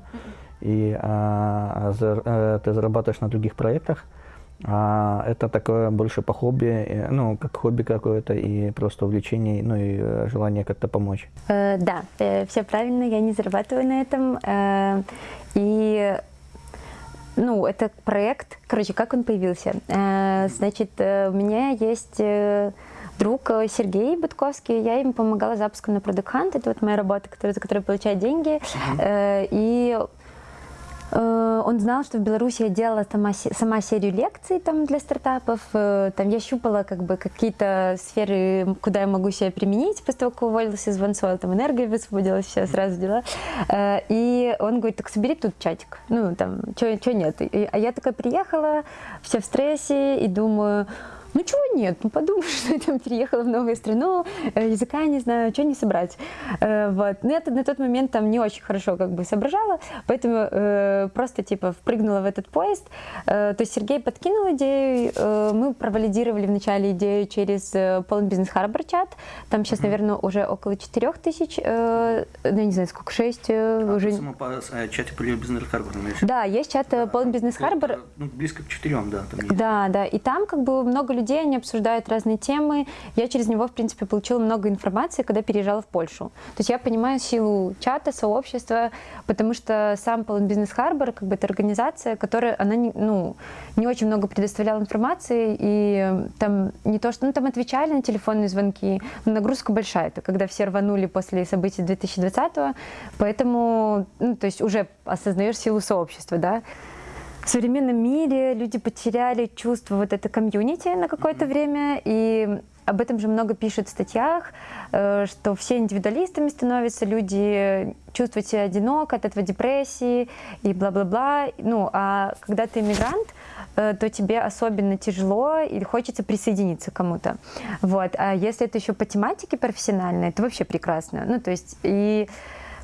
и а, а, ты зарабатываешь на других проектах, а это такое больше по хобби, ну, как хобби какое-то и просто увлечение, ну и э, желание как-то помочь. Э, да, э, все правильно, я не зарабатываю на этом. Э, и ну, это проект, короче, как он появился? Э, значит, э, у меня есть друг Сергей Бытковский, я ему помогала запуском на Product Hunt, это вот моя работа, которая, за которую получаю деньги, uh-huh. и Э, он знал, что в Беларуси я делала сама, сама серию лекций там, для стартапов. Э, там я щупала как бы какие-то сферы, куда я могу себя применить после того, как уволилась из OneSoil, там энергия высвободилась, все сразу дела. Э, и он говорит, так собери тут чатик. Ну, там, что нет. А я такая приехала, вся в стрессе, и думаю, ну чего нет, ну подумаешь, что я там переехала в новую страну, э, языка не знаю, что не собрать. Э, вот. Но я на тот момент там не очень хорошо как бы соображала, поэтому э, просто типа впрыгнула в этот поезд. То есть Сергей подкинул идею, мы провалидировали вначале идею через Полон Бизнес Харбор чат, там сейчас, наверное, уже около 4 тысяч, ну я не знаю, сколько, 6 а, уже. по чате Полон Бизнес Харбор, Да, есть чат Полон Бизнес Харбор. Ну, близко к 4, да. Там есть. Да, да, и там как бы много людей людей, они обсуждают разные темы. Я через него, в принципе, получила много информации, когда переезжала в Польшу. То есть я понимаю силу чата, сообщества, потому что сам Polon Business Harbor, как бы это организация, которая, она не, ну, не очень много предоставляла информации, и там не то, что, ну, там отвечали на телефонные звонки, но нагрузка большая, это когда все рванули после событий 2020 поэтому, ну, то есть уже осознаешь силу сообщества, да, в современном мире люди потеряли чувство вот это комьюнити на какое-то время, и об этом же много пишут в статьях, э, что все индивидуалистами становятся, люди чувствуют себя одиноко, от этого депрессии и бла-бла-бла. Ну, а когда ты иммигрант, э, то тебе особенно тяжело или хочется присоединиться к кому-то. Вот. А если это еще по тематике профессиональной, это вообще прекрасно. Ну, то есть и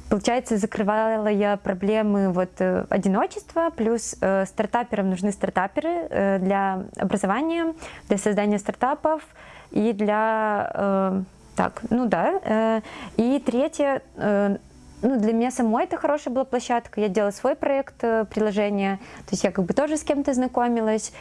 Получается, закрывала я проблемы вот э, одиночества, плюс э, стартаперам нужны стартаперы э, для образования, для создания стартапов и для... Э, так, ну да. Э, и третье, э, ну, для меня самой это хорошая была площадка. Я делала свой проект э, приложения, то есть я как бы тоже с кем-то знакомилась.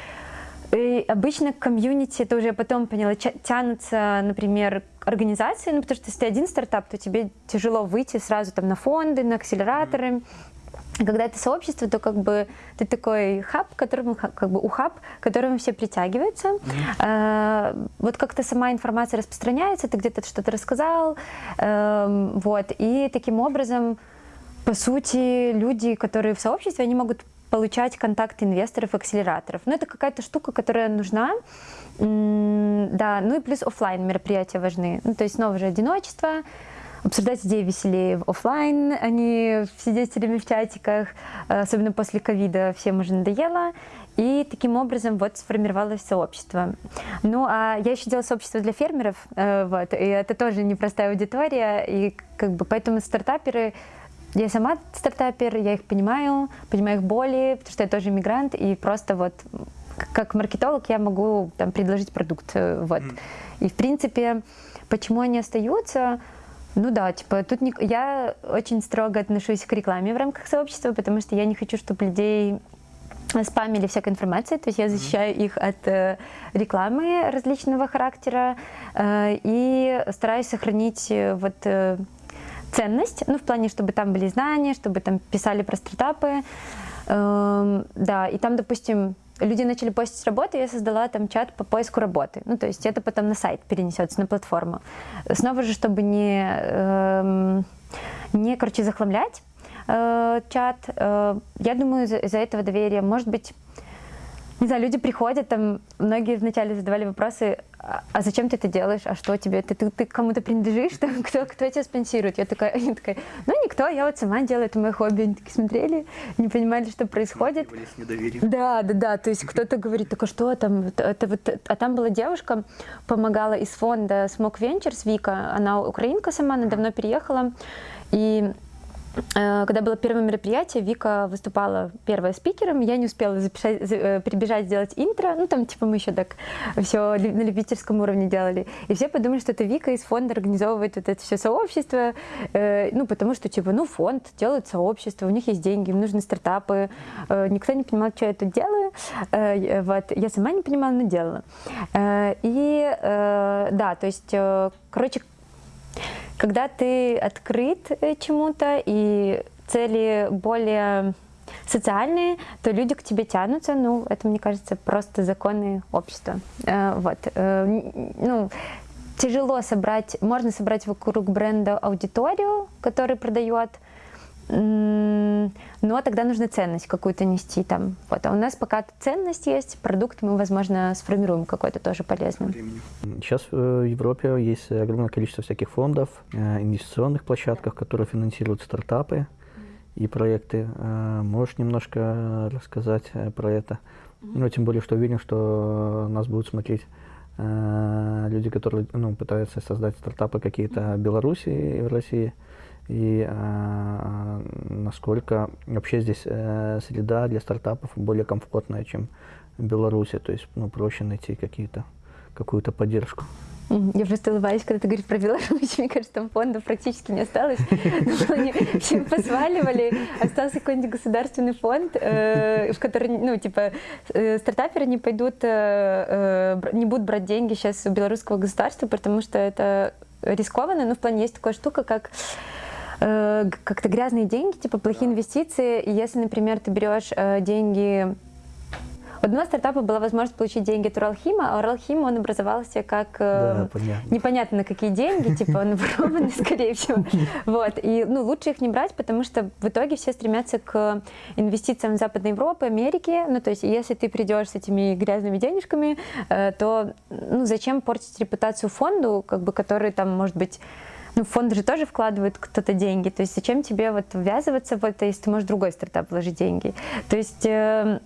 И обычно комьюнити, это уже я потом поняла, тянутся, например, организации, ну, потому что если ты один стартап, то тебе тяжело выйти сразу там на фонды, на акселераторы. Mm -hmm. Когда это сообщество, то как бы ты такой хаб, которому как бы ухаб, к которому все притягиваются. Mm -hmm. а, вот как-то сама информация распространяется, ты где-то что-то рассказал, а, вот, и таким образом, по сути, люди, которые в сообществе, они могут получать контакты инвесторов, акселераторов. Ну, это какая-то штука, которая нужна. Да, ну и плюс офлайн мероприятия важны. Ну, то есть снова же одиночество, обсуждать идеи веселее в офлайн, а не сидеть все в чатиках, особенно после ковида всем уже надоело. И таким образом вот сформировалось сообщество. Ну, а я еще делала сообщество для фермеров, э, вот, и это тоже непростая аудитория, и как бы поэтому стартаперы я сама стартапер, я их понимаю, понимаю их боли, потому что я тоже иммигрант, и просто вот как маркетолог я могу там предложить продукт, э, вот. Mm. И в принципе, почему они остаются? Ну да, типа тут не... я очень строго отношусь к рекламе в рамках сообщества, потому что я не хочу, чтобы людей спамили всякой информацией, то есть я защищаю их от э, рекламы различного характера э, и стараюсь сохранить э, вот э, ценность, ну в плане, чтобы там были знания, чтобы там писали про стартапы, э, да, и там, допустим, люди начали постить работу, я создала там чат по поиску работы, ну то есть это потом на сайт перенесется, на платформу. Снова же, чтобы не, э, не короче, захламлять, э, чат. Э, я думаю, из-за из этого доверия, может быть, не знаю, люди приходят, там, многие вначале задавали вопросы, а, а зачем ты это делаешь, а что тебе, ты, ты, ты кому-то принадлежишь, там, кто, кто тебя спонсирует? Я такая, они такая, ну никто, я вот сама делаю, это мое хобби. Они такие смотрели, не понимали, что происходит. Да, да, да, то есть кто-то говорит, а что там, это вот, а там была девушка, помогала из фонда Smoke Ventures, Вика, она украинка сама, она давно переехала, и когда было первое мероприятие, Вика выступала первая спикером, я не успела записать, э, прибежать сделать интро, ну там типа мы еще так все на любительском уровне делали, и все подумали, что это Вика из фонда организовывает вот это все сообщество, э, ну потому что типа, ну фонд делает сообщество, у них есть деньги, им нужны стартапы, никто не понимал, что я тут делаю, вот, я сама не понимала, но делала. И да, то есть, короче, когда ты открыт э, чему-то и цели более социальные, то люди к тебе тянутся, ну, это, мне кажется, просто законы общества. Э, вот. Э, ну, тяжело собрать, можно собрать вокруг бренда аудиторию, который продает, но тогда нужно ценность какую-то нести там. Вот. А у нас пока ценность есть, продукт мы, возможно, сформируем какой-то тоже полезный. Сейчас в Европе есть огромное количество всяких фондов, э, инвестиционных площадках, которые финансируют стартапы и проекты. Э, можешь немножко рассказать э, про это? Ну, тем более, что уверен, что нас будут смотреть люди, которые ну, пытаются создать стартапы какие-то в Беларуси и в России и э, насколько вообще здесь э, среда для стартапов более комфортная, чем в Беларуси, то есть ну, проще найти какие-то какую-то поддержку. Я просто улыбаюсь, когда ты говоришь про Беларусь. Мне кажется, там фондов практически не осталось. Все посваливали. Остался какой-нибудь государственный фонд, э, в который, ну, типа, э, стартаперы не пойдут, э, не будут брать деньги сейчас у белорусского государства, потому что это рискованно. Но в плане есть такая штука, как Э, как-то грязные деньги, типа плохие инвестиции. И если, например, ты берешь э, деньги у одного стартапа была возможность получить деньги от Уралхима, а Уралхим, он образовался как э, да, непонятно на какие деньги, типа он ворованный, скорее всего. Вот. И ну, лучше их не брать, потому что в итоге все стремятся к инвестициям Западной Европы, Америке. Ну, то есть, если ты придешь с этими грязными денежками, э, то ну, зачем портить репутацию фонду, как бы, который там, может быть, ну, фонд же тоже вкладывает кто-то деньги, то есть зачем тебе вот ввязываться в это, если ты можешь в другой стартап вложить деньги. То есть, э,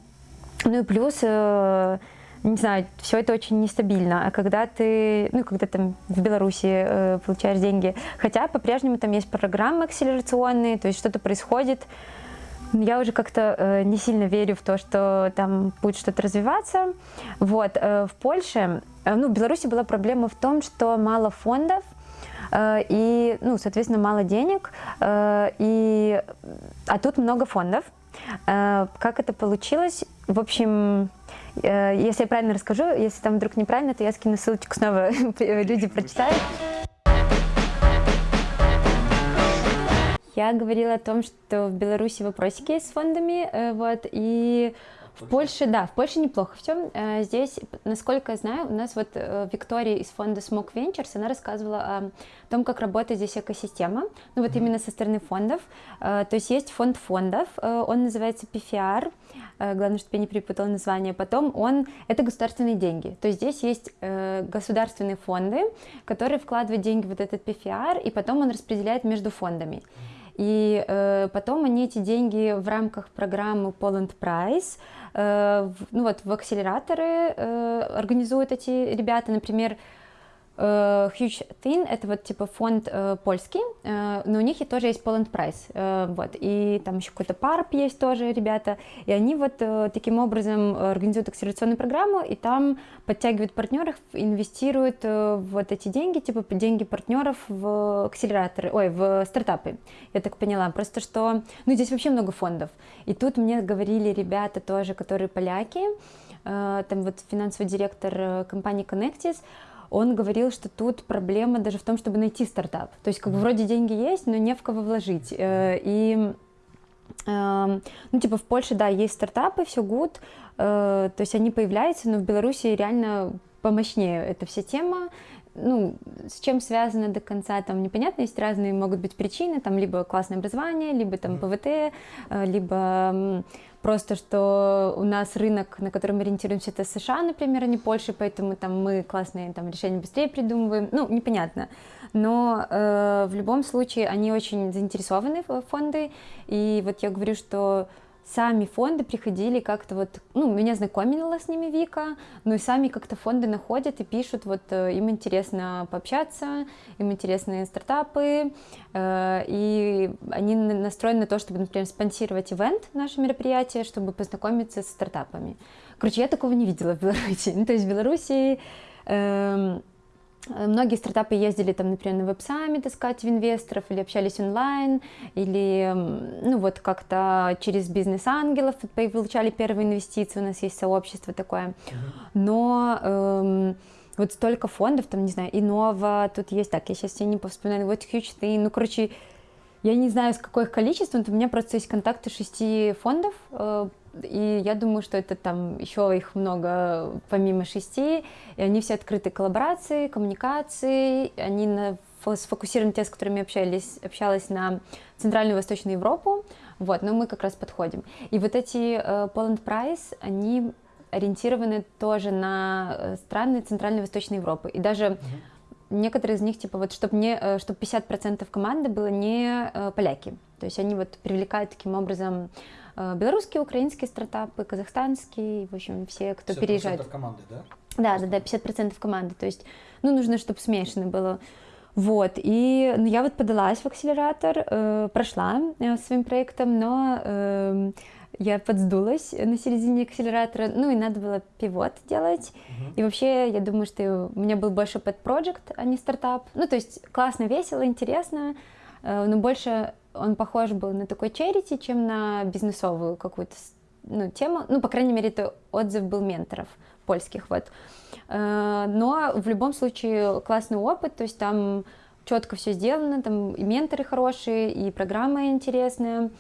ну и плюс, э, не знаю, все это очень нестабильно, а когда ты, ну, когда там в Беларуси э, получаешь деньги, хотя по-прежнему там есть программы акселерационные, то есть что-то происходит, я уже как-то э, не сильно верю в то, что там будет что-то развиваться. Вот, э, в Польше, э, ну, в Беларуси была проблема в том, что мало фондов, и, ну, соответственно, мало денег, э, и, а тут много фондов. Э, как это получилось? В общем, если я правильно расскажу, если там вдруг неправильно, то я скину ссылочку снова, люди прочитают. Я говорила о том, что в Беларуси вопросики есть с фондами, вот, и В Польше, да, в Польше неплохо все. Э, здесь, насколько я знаю, у нас вот э, Виктория из фонда Smoke Ventures, она рассказывала о том, как работает здесь экосистема, ну вот именно со стороны фондов. То есть есть фонд фондов, он называется PFR, главное, чтобы я не перепутала название. Потом он, это государственные деньги. То есть здесь есть государственные фонды, которые вкладывают деньги в вот этот PFR, и потом он распределяет между фондами. И э, потом они эти деньги в рамках программы Poland Prize, э, в, ну вот в акселераторы э, организуют эти ребята, например, Huge Thin — это вот типа фонд uh, польский, uh, но у них и тоже есть Poland Prize, uh, вот, и там еще какой-то парп есть тоже ребята, и они вот uh, таким образом организуют акселерационную программу, и там подтягивают партнеров, инвестируют uh, вот эти деньги, типа деньги партнеров в акселераторы, ой, в стартапы, я так поняла, просто что, ну здесь вообще много фондов, и тут мне говорили ребята тоже, которые поляки, uh, там вот финансовый директор компании Connectis, он говорил, что тут проблема даже в том, чтобы найти стартап. То есть как бы вроде деньги есть, но не в кого вложить. Э, и эм, ну, типа в Польше, да, есть стартапы, все good, э, то есть они появляются, но в Беларуси реально помощнее эта вся тема. Ну, с чем связано до конца, там непонятно, есть разные могут быть причины, там либо классное образование, либо там ПВТ, э, либо Просто что у нас рынок, на котором мы ориентируемся, это США, например, а не Польша, поэтому там мы классные там, решения быстрее придумываем. Ну, непонятно. Но э, в любом случае они очень заинтересованы в фонды. И вот я говорю, что сами фонды приходили как-то вот, ну, меня знакомила с ними Вика, но и сами как-то фонды находят и пишут, вот э, им интересно пообщаться, им интересны стартапы, э, и они настроены на то, чтобы, например, спонсировать ивент, наше мероприятие, чтобы познакомиться с стартапами. Короче, я такого не видела в Беларуси. Ну, то есть в Беларуси Э, многие стартапы ездили там, например, на веб-саммит искать инвесторов или общались онлайн, или ну вот как-то через бизнес-ангелов получали первые инвестиции, у нас есть сообщество такое. Но эм, вот столько фондов, там, не знаю, Инова, тут есть, так, я сейчас себе не повспоминаю, вот Huge ну, короче, я не знаю, с какое их количество, но у меня просто есть контакты шести фондов, э, и я думаю, что это там еще их много помимо шести, и они все открыты коллаборации, коммуникации, они на, сфокусированы те, с которыми общались, общалась на Центральную и Восточную Европу, вот, но мы как раз подходим. И вот эти uh, Poland Prize, они ориентированы тоже на э, страны Центральной и Восточной Европы, и даже некоторые из них, типа, вот, чтобы не, э, чтобы 50% команды было не э, поляки. То есть они вот привлекают таким образом э, белорусские, украинские стартапы, казахстанские, в общем, все, кто 50% переезжает. команды, да? Да, да, да, 50% команды. То есть, ну, нужно, чтобы смешано было. Вот, и ну, я вот подалась в акселератор, э, прошла э, своим проектом, но э, я подсдулась на середине акселератора, ну и надо было пивот делать. Uh-huh. И вообще, я думаю, что у меня был больше project, а не стартап. Ну, то есть классно, весело, интересно, э, но больше он похож был на такой charity, чем на бизнесовую какую-то ну, тему. Ну, по крайней мере, это отзыв был менторов польских, вот. Э, но в любом случае классный опыт, то есть там четко все сделано, там и менторы хорошие, и программа интересная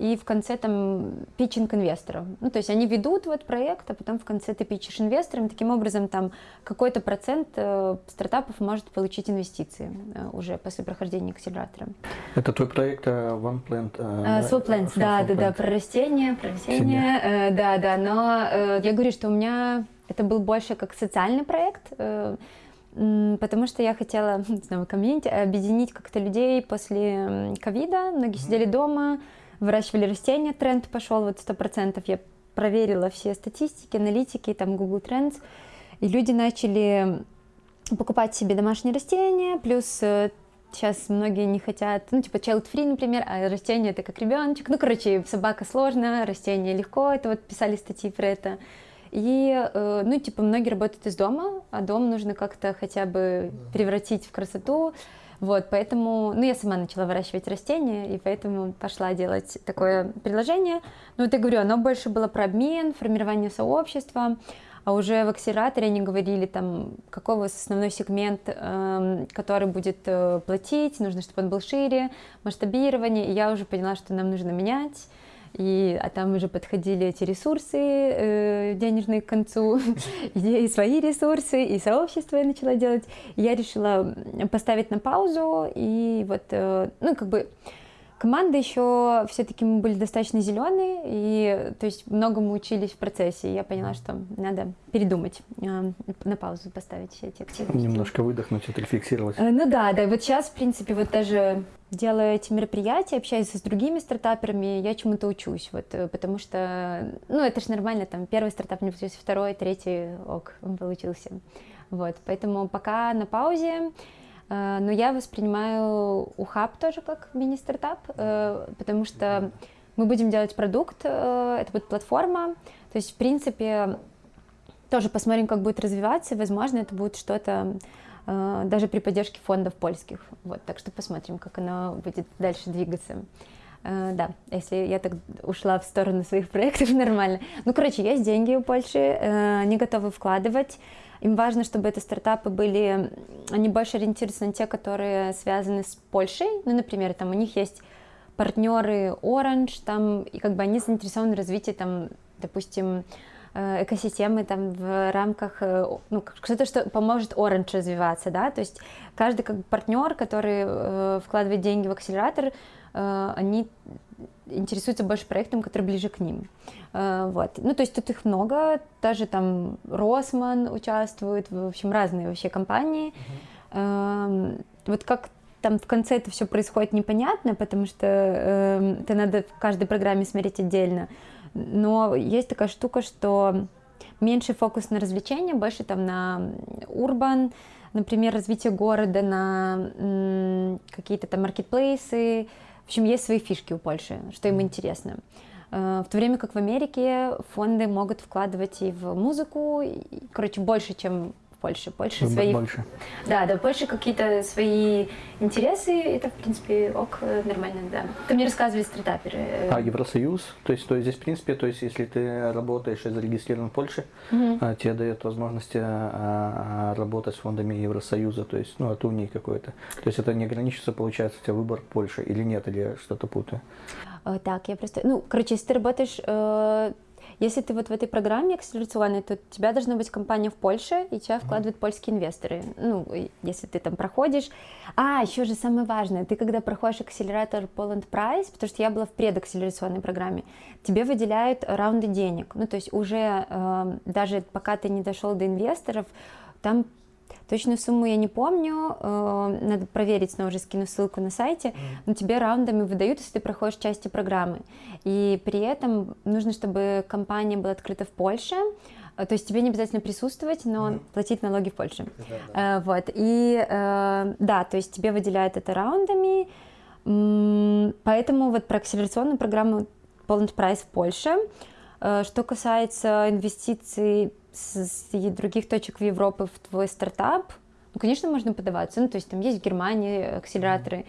и в конце там питчинг инвесторам. Ну, то есть они ведут вот проект, а потом в конце ты питчишь инвесторам, таким образом там какой-то процент э, стартапов может получить инвестиции э, уже после прохождения акселератора. Это твой проект uh, One Plant? Uh, Swap Plants, да, да, да, про растения, про растения, э, да, да, но э, я говорю, что у меня это был больше как социальный проект, э, потому что я хотела, не знаю, комьюнити, объединить как-то людей после ковида, многие сидели дома, выращивали растения, тренд пошел вот сто процентов. Я проверила все статистики, аналитики, там Google Trends, и люди начали покупать себе домашние растения, плюс сейчас э, многие не хотят, ну, типа child-free, например, а растение это как ребеночек. Ну, короче, собака сложно, растение легко, это вот писали статьи про это. И, э, ну, типа, многие работают из дома, а дом нужно как-то хотя бы превратить в красоту. Вот, поэтому, ну, я сама начала выращивать растения, и поэтому пошла делать такое предложение. Ну, вот я говорю, оно больше было про обмен, формирование сообщества, а уже в акселераторе они говорили, там, какой у вас основной сегмент, э, который будет э, платить, нужно, чтобы он был шире, масштабирование, и я уже поняла, что нам нужно менять, и, а там уже подходили эти ресурсы э, денежные к концу, и свои ресурсы, и сообщество я начала делать. Я решила поставить на паузу, и вот, э, ну, как бы Команда еще все-таки мы были достаточно зеленые, и то есть многому учились в процессе. И я поняла, что надо передумать, э, на паузу поставить все эти активности. Немножко выдохнуть, отрефлексировать. Э, ну да, да. Вот сейчас, в принципе, вот даже делая эти мероприятия, общаясь с другими стартаперами, я чему-то учусь, вот, э, потому что, ну, это же нормально, там, первый стартап не получился, второй, третий, ок, он получился. Вот, поэтому пока на паузе, но я воспринимаю Ухаб тоже как мини-стартап, э, потому что мы будем делать продукт, э, это будет платформа, то есть, в принципе, тоже посмотрим, как будет развиваться, возможно, это будет что-то даже при поддержке фондов польских. Вот, так что посмотрим, как оно будет дальше двигаться. Да, если я так ушла в сторону своих проектов, нормально. Ну, короче, есть деньги у Польши, они готовы вкладывать. Им важно, чтобы эти стартапы были, они больше ориентируются на те, которые связаны с Польшей. Ну, например, там у них есть партнеры Orange, там, и как бы они заинтересованы в развитии, там, допустим, э, экосистемы там в рамках, э, ну, что-то, что поможет Orange развиваться, да, то есть каждый как бы партнер, который э, вкладывает деньги в акселератор, они интересуются больше проектом, который ближе к ним. Э, вот. Ну, то есть тут их много, даже там Росман участвует, в общем, разные вообще компании. Uh-huh. Вот как там в конце это все происходит непонятно, потому что э, это надо в каждой программе смотреть отдельно. Но есть такая штука, что меньше фокус на развлечения, больше там на урбан, например, развитие города, на какие-то там маркетплейсы, общем, есть свои фишки у Польши, что им интересно. Э, в то время как в Америке фонды могут вкладывать и в музыку, и, короче, больше, чем Польше. Польша свои... Больше. Да, да, Польша какие-то свои интересы, это, в принципе, ок, нормально, да. Ты мне рассказывали стартаперы. А Евросоюз, то есть, то есть здесь, в принципе, то есть, если ты работаешь и зарегистрирован в Польше, угу. тебе дает возможность а, а, работать с фондами Евросоюза, то есть, ну, от Унии какой-то. То есть это не ограничится, получается, у тебя выбор Польши или нет, или что-то путаю? Э, так, я просто, ну, короче, если ты работаешь э, если ты вот в этой программе акселерационной, то у тебя должна быть компания в Польше, и тебя вкладывают польские инвесторы. Ну, если ты там проходишь. А, еще же самое важное, ты когда проходишь акселератор Poland Prize, потому что я была в предакселерационной программе, тебе выделяют раунды денег. Ну, то есть уже э, даже пока ты не дошел до инвесторов, там Точную сумму я не помню, э, надо проверить, снова же скину ссылку на сайте, но тебе раундами выдают, если ты проходишь части программы. И при этом нужно, чтобы компания была открыта в Польше, э, то есть тебе не обязательно присутствовать, но mm платить налоги в Польше. Да, да. Э, вот, и да, то есть тебе выделяют это раундами, поэтому вот про акселерационную программу Poland Price в Польше. Что касается инвестиций с, других точек в Европы в твой стартап, ну, конечно, можно подаваться. Ну, то есть там есть в Германии акселераторы.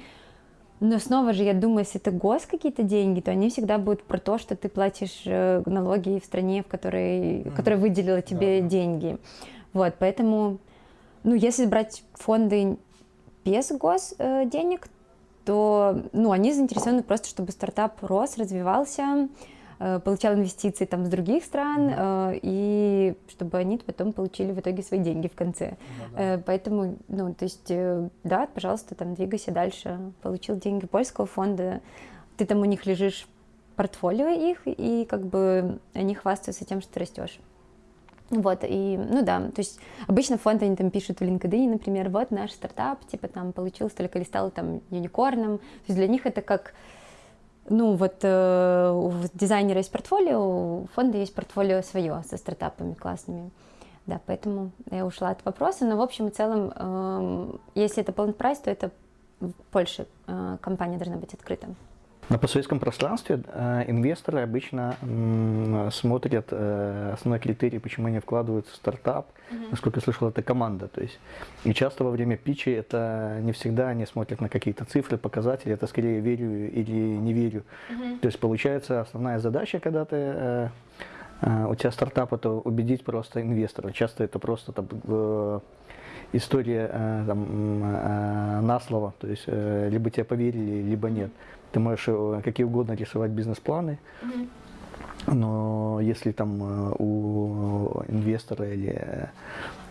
Но снова же, я думаю, если это гос какие-то деньги, то они всегда будут про то, что ты платишь э, налоги в стране, в которой, mm-hmm. которая выделила тебе да. деньги. Вот, поэтому, ну, если брать фонды без гос э, денег, то, ну, они заинтересованы просто, чтобы стартап рос, развивался, получал инвестиции там с других стран, mm-hmm. и чтобы они потом получили в итоге свои деньги в конце. Mm-hmm. Поэтому, ну, то есть, да, пожалуйста, там двигайся дальше. Получил деньги польского фонда, ты там у них лежишь портфолио их, и как бы они хвастаются тем, что ты растешь. Вот, и, ну да, то есть обычно фонды они там пишут в LinkedIn, например, вот наш стартап, типа там получил столько или стал там юникорном, то есть для них это как, ну, вот э, у дизайнера есть портфолио, у фонда есть портфолио свое со стартапами классными. Да, поэтому я ушла от вопроса, но в общем и целом, э, если это полный прайс, то это в Польше э, компания должна быть открыта. На постсоветском пространстве э, инвесторы обычно смотрят э, основной критерий, почему они вкладываются в стартап. Mm-hmm. Насколько я слышал, это команда. То есть, и часто во время питчи это не всегда они смотрят на какие-то цифры, показатели, это скорее верю или не верю. Mm-hmm. То есть получается основная задача, когда ты э, у тебя стартап, это убедить просто инвестора. Часто это просто там, история там, на слово, то есть либо тебе поверили, либо нет. Ты можешь э, какие угодно рисовать бизнес-планы, но если там э, у инвестора или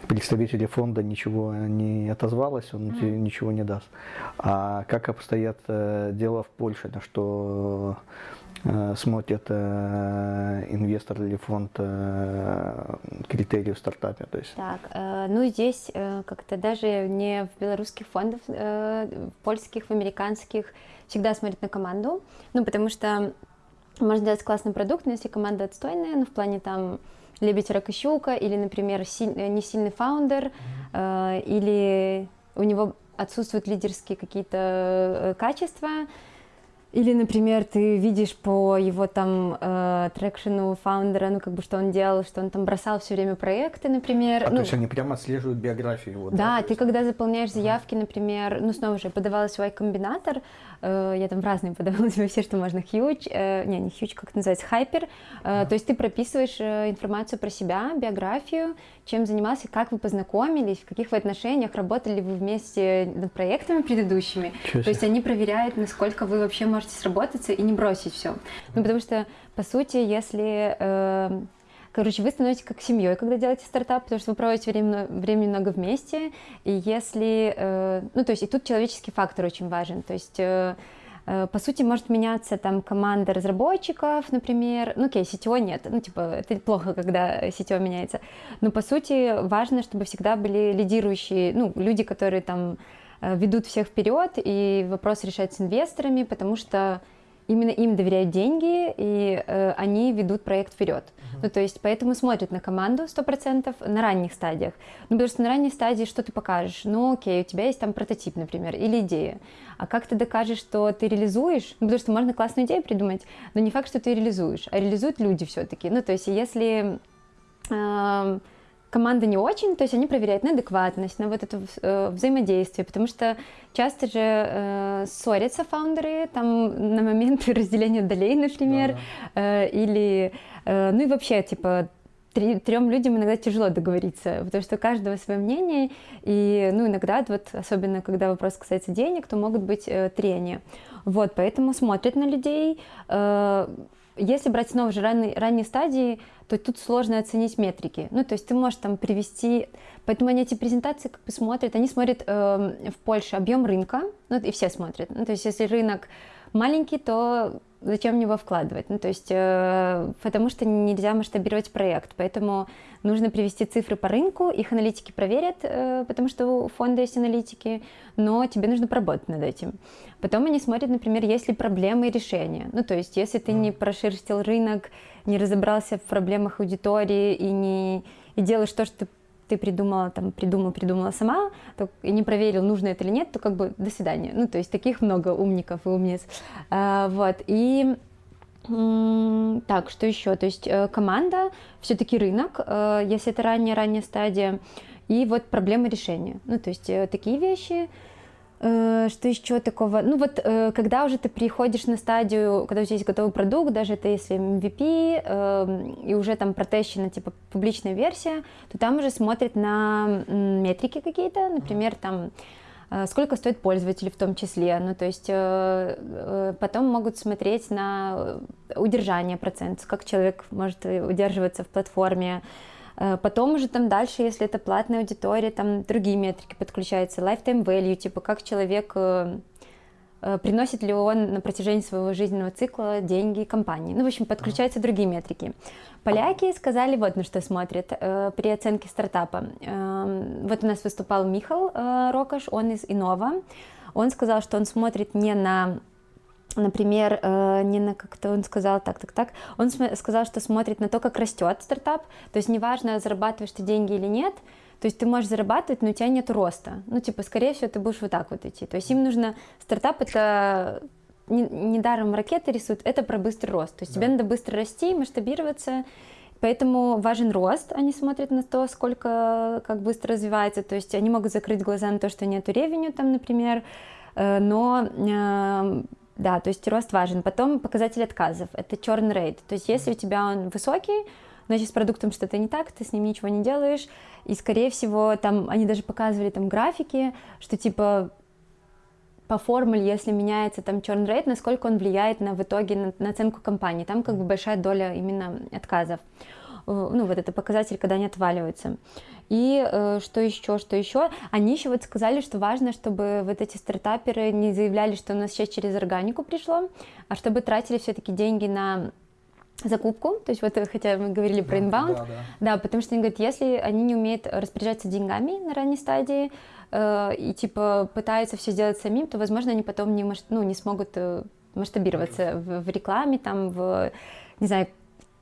представителя фонда ничего не отозвалось, он тебе ничего не даст. А как обстоят э, дела в Польше, на что э, смотрят э, инвестор или фонд э, критерии в стартапе? То есть... Так, э, ну здесь э, как-то даже не в белорусских фондах, э, в польских, в американских всегда смотрят на команду, ну потому что можно сделать классный продукт, но если команда отстойная, ну в плане там лебедь, рак и щука, или, например, силь, э, не сильный фаундер, э, или у него отсутствуют лидерские какие-то э, качества, или, например, ты видишь по его там э, трекшену фаундера, ну как бы что он делал, что он там бросал все время проекты, например. А ну, то есть они прямо отслеживают биографию его? Да, да ты когда заполняешь заявки, например, ну снова же подавала свой комбинатор, э, я там в разные подавала все, что можно, huge, э, не, не huge, как это называется, hyper, э, то есть ты прописываешь э, информацию про себя, биографию, чем занимался, как вы познакомились, в каких вы отношениях, работали ли вы вместе над проектами предыдущими, Чё то есть они проверяют, насколько вы вообще можете сработаться и не бросить все, ну потому что, по сути, если... Э, Короче, вы становитесь как семьей, когда делаете стартап, потому что вы проводите время, времени много вместе, и если, э, ну, то есть, и тут человеческий фактор очень важен, то есть, э, э, по сути, может меняться там команда разработчиков, например, ну, окей, сетевой нет, ну, типа, это плохо, когда сетевой меняется, но, по сути, важно, чтобы всегда были лидирующие, ну, люди, которые там ведут всех вперед, и вопрос решать с инвесторами, потому что именно им доверяют деньги, и э, они ведут проект вперед. Uh-huh. Ну, то есть, поэтому смотрят на команду 100% на ранних стадиях. Ну, потому что на ранней стадии что ты покажешь? Ну, окей, у тебя есть там прототип, например, или идея. А как ты докажешь, что ты реализуешь? Ну, потому что можно классную идею придумать, но не факт, что ты реализуешь, а реализуют люди все-таки. Ну, то есть, если... Э, команда не очень, то есть они проверяют на адекватность, на вот это э, взаимодействие, потому что часто же э, ссорятся фаундеры там на момент разделения долей, например, да, да. Э, или, э, ну и вообще, типа, трем людям иногда тяжело договориться, потому что у каждого свое мнение, и, ну, иногда, вот, особенно когда вопрос касается денег, то могут быть э, трения. Вот, поэтому смотрят на людей, э, если брать снова же ранние, ранние стадии, то тут сложно оценить метрики. Ну, то есть ты можешь там привести... Поэтому они эти презентации как бы смотрят, они смотрят э, в Польше объем рынка, ну, и все смотрят. Ну, то есть если рынок маленький, то зачем в него вкладывать? Ну, то есть, э, потому что нельзя масштабировать проект, поэтому нужно привести цифры по рынку, их аналитики проверят, э, потому что у фонда есть аналитики, но тебе нужно поработать над этим. Потом они смотрят, например, есть ли проблемы и решения. Ну, то есть, если ты не прошерстил рынок, не разобрался в проблемах аудитории и не и делаешь то, что ты ты придумала, там, придумала, придумала сама, то, и не проверил, нужно это или нет, то как бы до свидания. Ну, то есть таких много умников и умниц. А, вот, и так, что еще? То есть э, команда, все-таки рынок, э, если это ранняя-ранняя стадия, и вот проблема решения. Ну, то есть э, такие вещи, что еще такого? Ну вот, э, когда уже ты приходишь на стадию, когда у тебя есть готовый продукт, даже это если MVP, эм, и уже там протещена типа публичная версия, то там уже смотрят на метрики какие-то, например, там э, сколько стоит пользователь в том числе, ну то есть потом могут смотреть на удержание процент, как человек может удерживаться в платформе, Э, потом уже там дальше, если это платная аудитория, там другие метрики подключаются, lifetime value, типа как человек э, э, приносит ли он на протяжении своего жизненного цикла деньги компании. Ну, в общем, подключаются другие метрики. Поляки сказали, вот на что смотрят при оценке стартапа. Эм, вот у нас выступал Михал Рокаш, он из Инова. Он сказал, что он смотрит не на например, э, не на как-то он сказал так, так, так, он сказал, что смотрит на то, как растет стартап, то есть неважно, зарабатываешь ты деньги или нет, то есть ты можешь зарабатывать, но у тебя нет роста. Ну, типа, скорее всего, ты будешь вот так вот идти. То есть им нужно... Стартап — это недаром не ракеты рисуют, это про быстрый рост. То есть да. тебе надо быстро расти, масштабироваться, Поэтому важен рост, они смотрят на то, сколько, как быстро развивается, то есть они могут закрыть глаза на то, что нету ревеню там, например, э, но э, да, то есть рост важен. Потом показатель отказов, это churn rate. То есть если у тебя он высокий, значит с продуктом что-то не так, ты с ним ничего не делаешь. И скорее всего там они даже показывали там графики, что типа по формуле, если меняется там churn rate, насколько он влияет на в итоге на, на оценку компании. Там как бы большая доля именно отказов. Э, ну, вот это показатель, когда они отваливаются. И э, что еще, что еще? Они еще вот сказали, что важно, чтобы вот эти стартаперы не заявляли, что у нас сейчас через органику пришло, а чтобы тратили все-таки деньги на закупку, то есть вот хотя мы говорили про инбаунд, да, да. да, потому что они говорят, если они не умеют распоряжаться деньгами на ранней стадии э, и типа пытаются все сделать самим, то, возможно, они потом не, ну, не смогут э, масштабироваться в, в рекламе, там, в, не знаю,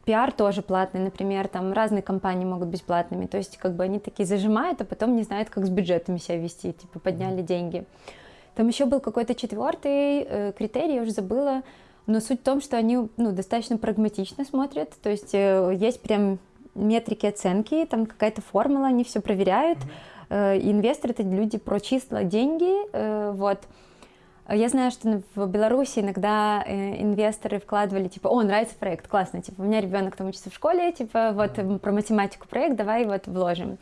пиар тоже платный, например, там разные компании могут быть платными, то есть как бы они такие зажимают, а потом не знают, как с бюджетами себя вести, типа подняли деньги. Там еще был какой-то четвертый э, критерий, я уже забыла, но суть в том, что они ну, достаточно прагматично смотрят, то есть э, есть прям метрики оценки, там какая-то формула, они все проверяют. Mm-hmm. Э, инвесторы это люди про числа, деньги, э, вот. Я знаю, что в Беларуси иногда э, инвесторы вкладывали, типа, о, нравится проект, классно, типа, у меня ребенок там учится в школе, типа, вот про математику проект, давай вот вложим.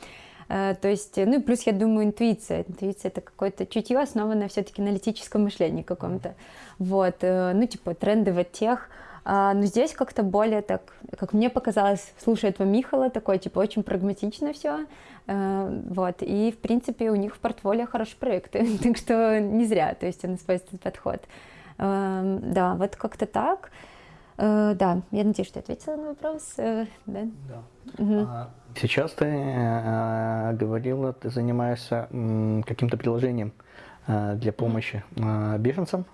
Э, то есть, ну и плюс, я думаю, интуиция. Интуиция — это какое-то чутье, основанное все-таки на аналитическом мышлении каком-то. Вот, э, ну типа тренды в тех, а, но здесь как-то более так, как мне показалось, слушая этого Михала, такой, типа, очень прагматично все. Э, вот, и, в принципе, у них в портфолио хорошие проекты, так что не зря, то есть он использует подход. Эм, да, вот как-то так. Э, да, я надеюсь, что я ответила на вопрос. Э, да. да. Угу. Сейчас ты говорила, ты занимаешься каким-то приложением для помощи беженцам.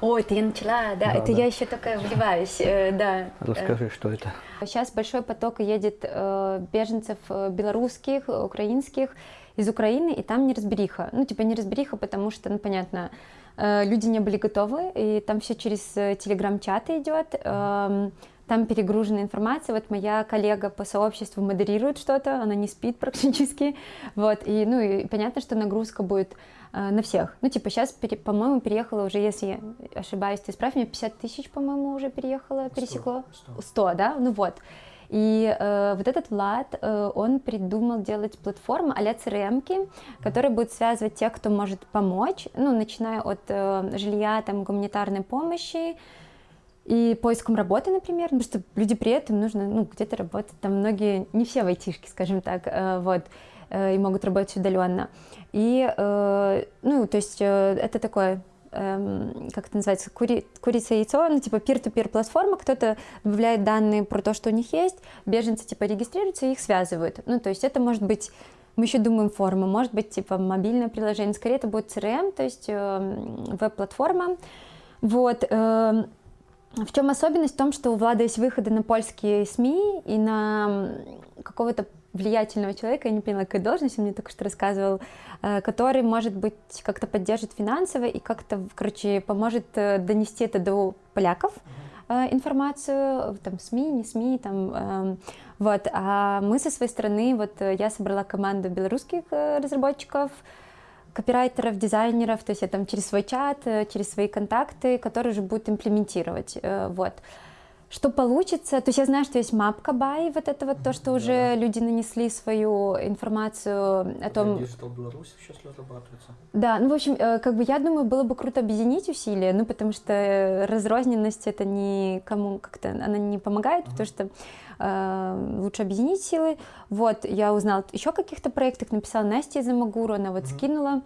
Ой, это я начала, да, да это да. я еще только вливаюсь, э, да. Расскажи, что это. Сейчас большой поток едет э, беженцев э, белорусских, украинских из Украины, и там неразбериха. Ну, типа неразбериха, потому что, ну, понятно, э, люди не были готовы, и там все через телеграм-чаты идет. Э, там перегружена информация. Вот моя коллега по сообществу модерирует что-то, она не спит практически. Вот, и, ну, и понятно, что нагрузка будет э, на всех. Ну, типа, сейчас, по-моему, переехала уже, если я ошибаюсь, ты исправь меня, 50 тысяч, по-моему, уже переехало, пересекло. 100, 100. 100 да? Ну вот. И э, вот этот Влад, э, он придумал делать платформу а-ля CRM, которая будет связывать тех, кто может помочь, ну, начиная от э, жилья, там, гуманитарной помощи, и поиском работы, например, потому что люди при этом нужно, ну, где-то работать, там многие, не все в айтишке, скажем так, э, вот, э, и могут работать удаленно. И, э, ну, то есть это такое эм, как это называется, кури, курица и яйцо, ну, типа peer-to-peer платформа, кто-то добавляет данные про то, что у них есть, беженцы, типа, регистрируются и их связывают. Ну, то есть это может быть, мы еще думаем форма, может быть, типа, мобильное приложение, скорее это будет CRM, то есть веб-платформа, вот, эм, в чем особенность? В том, что у Влада есть выходы на польские СМИ и на какого-то влиятельного человека, я не поняла, какая должность, он мне только что рассказывал, э, который, может быть, как-то поддержит финансово и как-то, короче, поможет э, донести это до поляков, э, информацию, там, СМИ, не СМИ, там, эм, вот, а мы со своей стороны, вот, я собрала команду белорусских разработчиков, копирайтеров, дизайнеров, то есть я там через свой чат, э, через свои контакты, которые уже будут имплементировать, э, вот. Что получится, то есть я знаю, что есть мапка бай, вот это вот то, что уже да. люди нанесли свою информацию о том... Digital Беларусь сейчас разрабатывается. Да, ну в общем, э, как бы я думаю, было бы круто объединить усилия, ну потому что разрозненность это никому как-то, она не помогает, uh-huh. потому что э, лучше объединить силы. Вот, я узнала еще о каких-то проектах, написала Насте из Амагуру, она вот mm-hmm. скинула,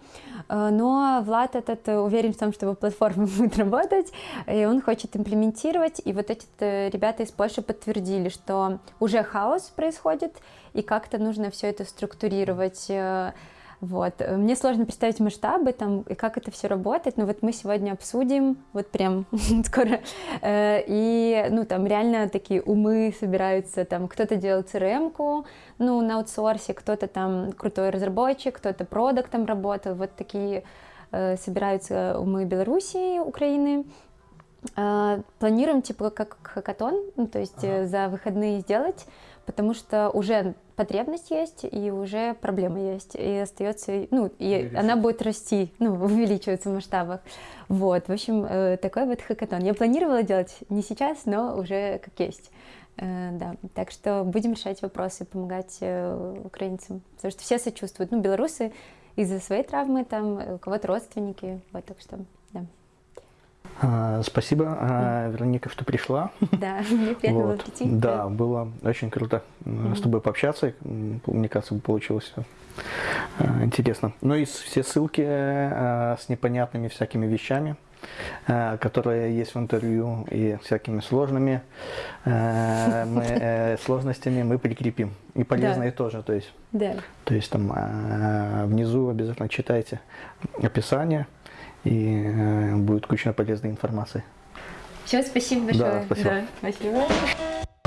э, но Влад этот уверен в том, что его платформа будет работать, и он хочет имплементировать, и вот эти ребята из Польши подтвердили, что уже хаос происходит, и как-то нужно все это структурировать, э, вот. Мне сложно представить масштабы там и как это все работает, но вот мы сегодня обсудим, вот прям скоро, э, и ну там реально такие умы собираются, там кто-то делает CRM-ку, ну на аутсорсе, кто-то там крутой разработчик, кто-то продуктом работал, вот такие э, собираются умы Белоруссии, Украины, планируем типа как хакатон, ну, то есть ага. за выходные сделать, потому что уже потребность есть, и уже проблема есть, и остается, ну, и она будет расти, ну, увеличиваться в масштабах. Вот, в общем, э, такой вот хакатон. Я планировала делать не сейчас, но уже как есть. Э, да, так что будем решать вопросы, помогать э, украинцам, потому что все сочувствуют. Ну, белорусы из-за своей травмы, там, у кого-то родственники, вот, так что А, Спасибо, а, Вероника, что пришла. Да, мне приятно было Вот. прийти. Да, было очень круто м, с тобой пообщаться. Мне кажется, получилось э, интересно. Ну и все ссылки э, с непонятными всякими вещами, которые есть в интервью и всякими сложными мы, сложностями мы прикрепим. И полезные тоже. То есть, Да. то есть там внизу обязательно читайте описание и э, будет куча полезной информации. Все, спасибо Да, большое. спасибо. спасибо.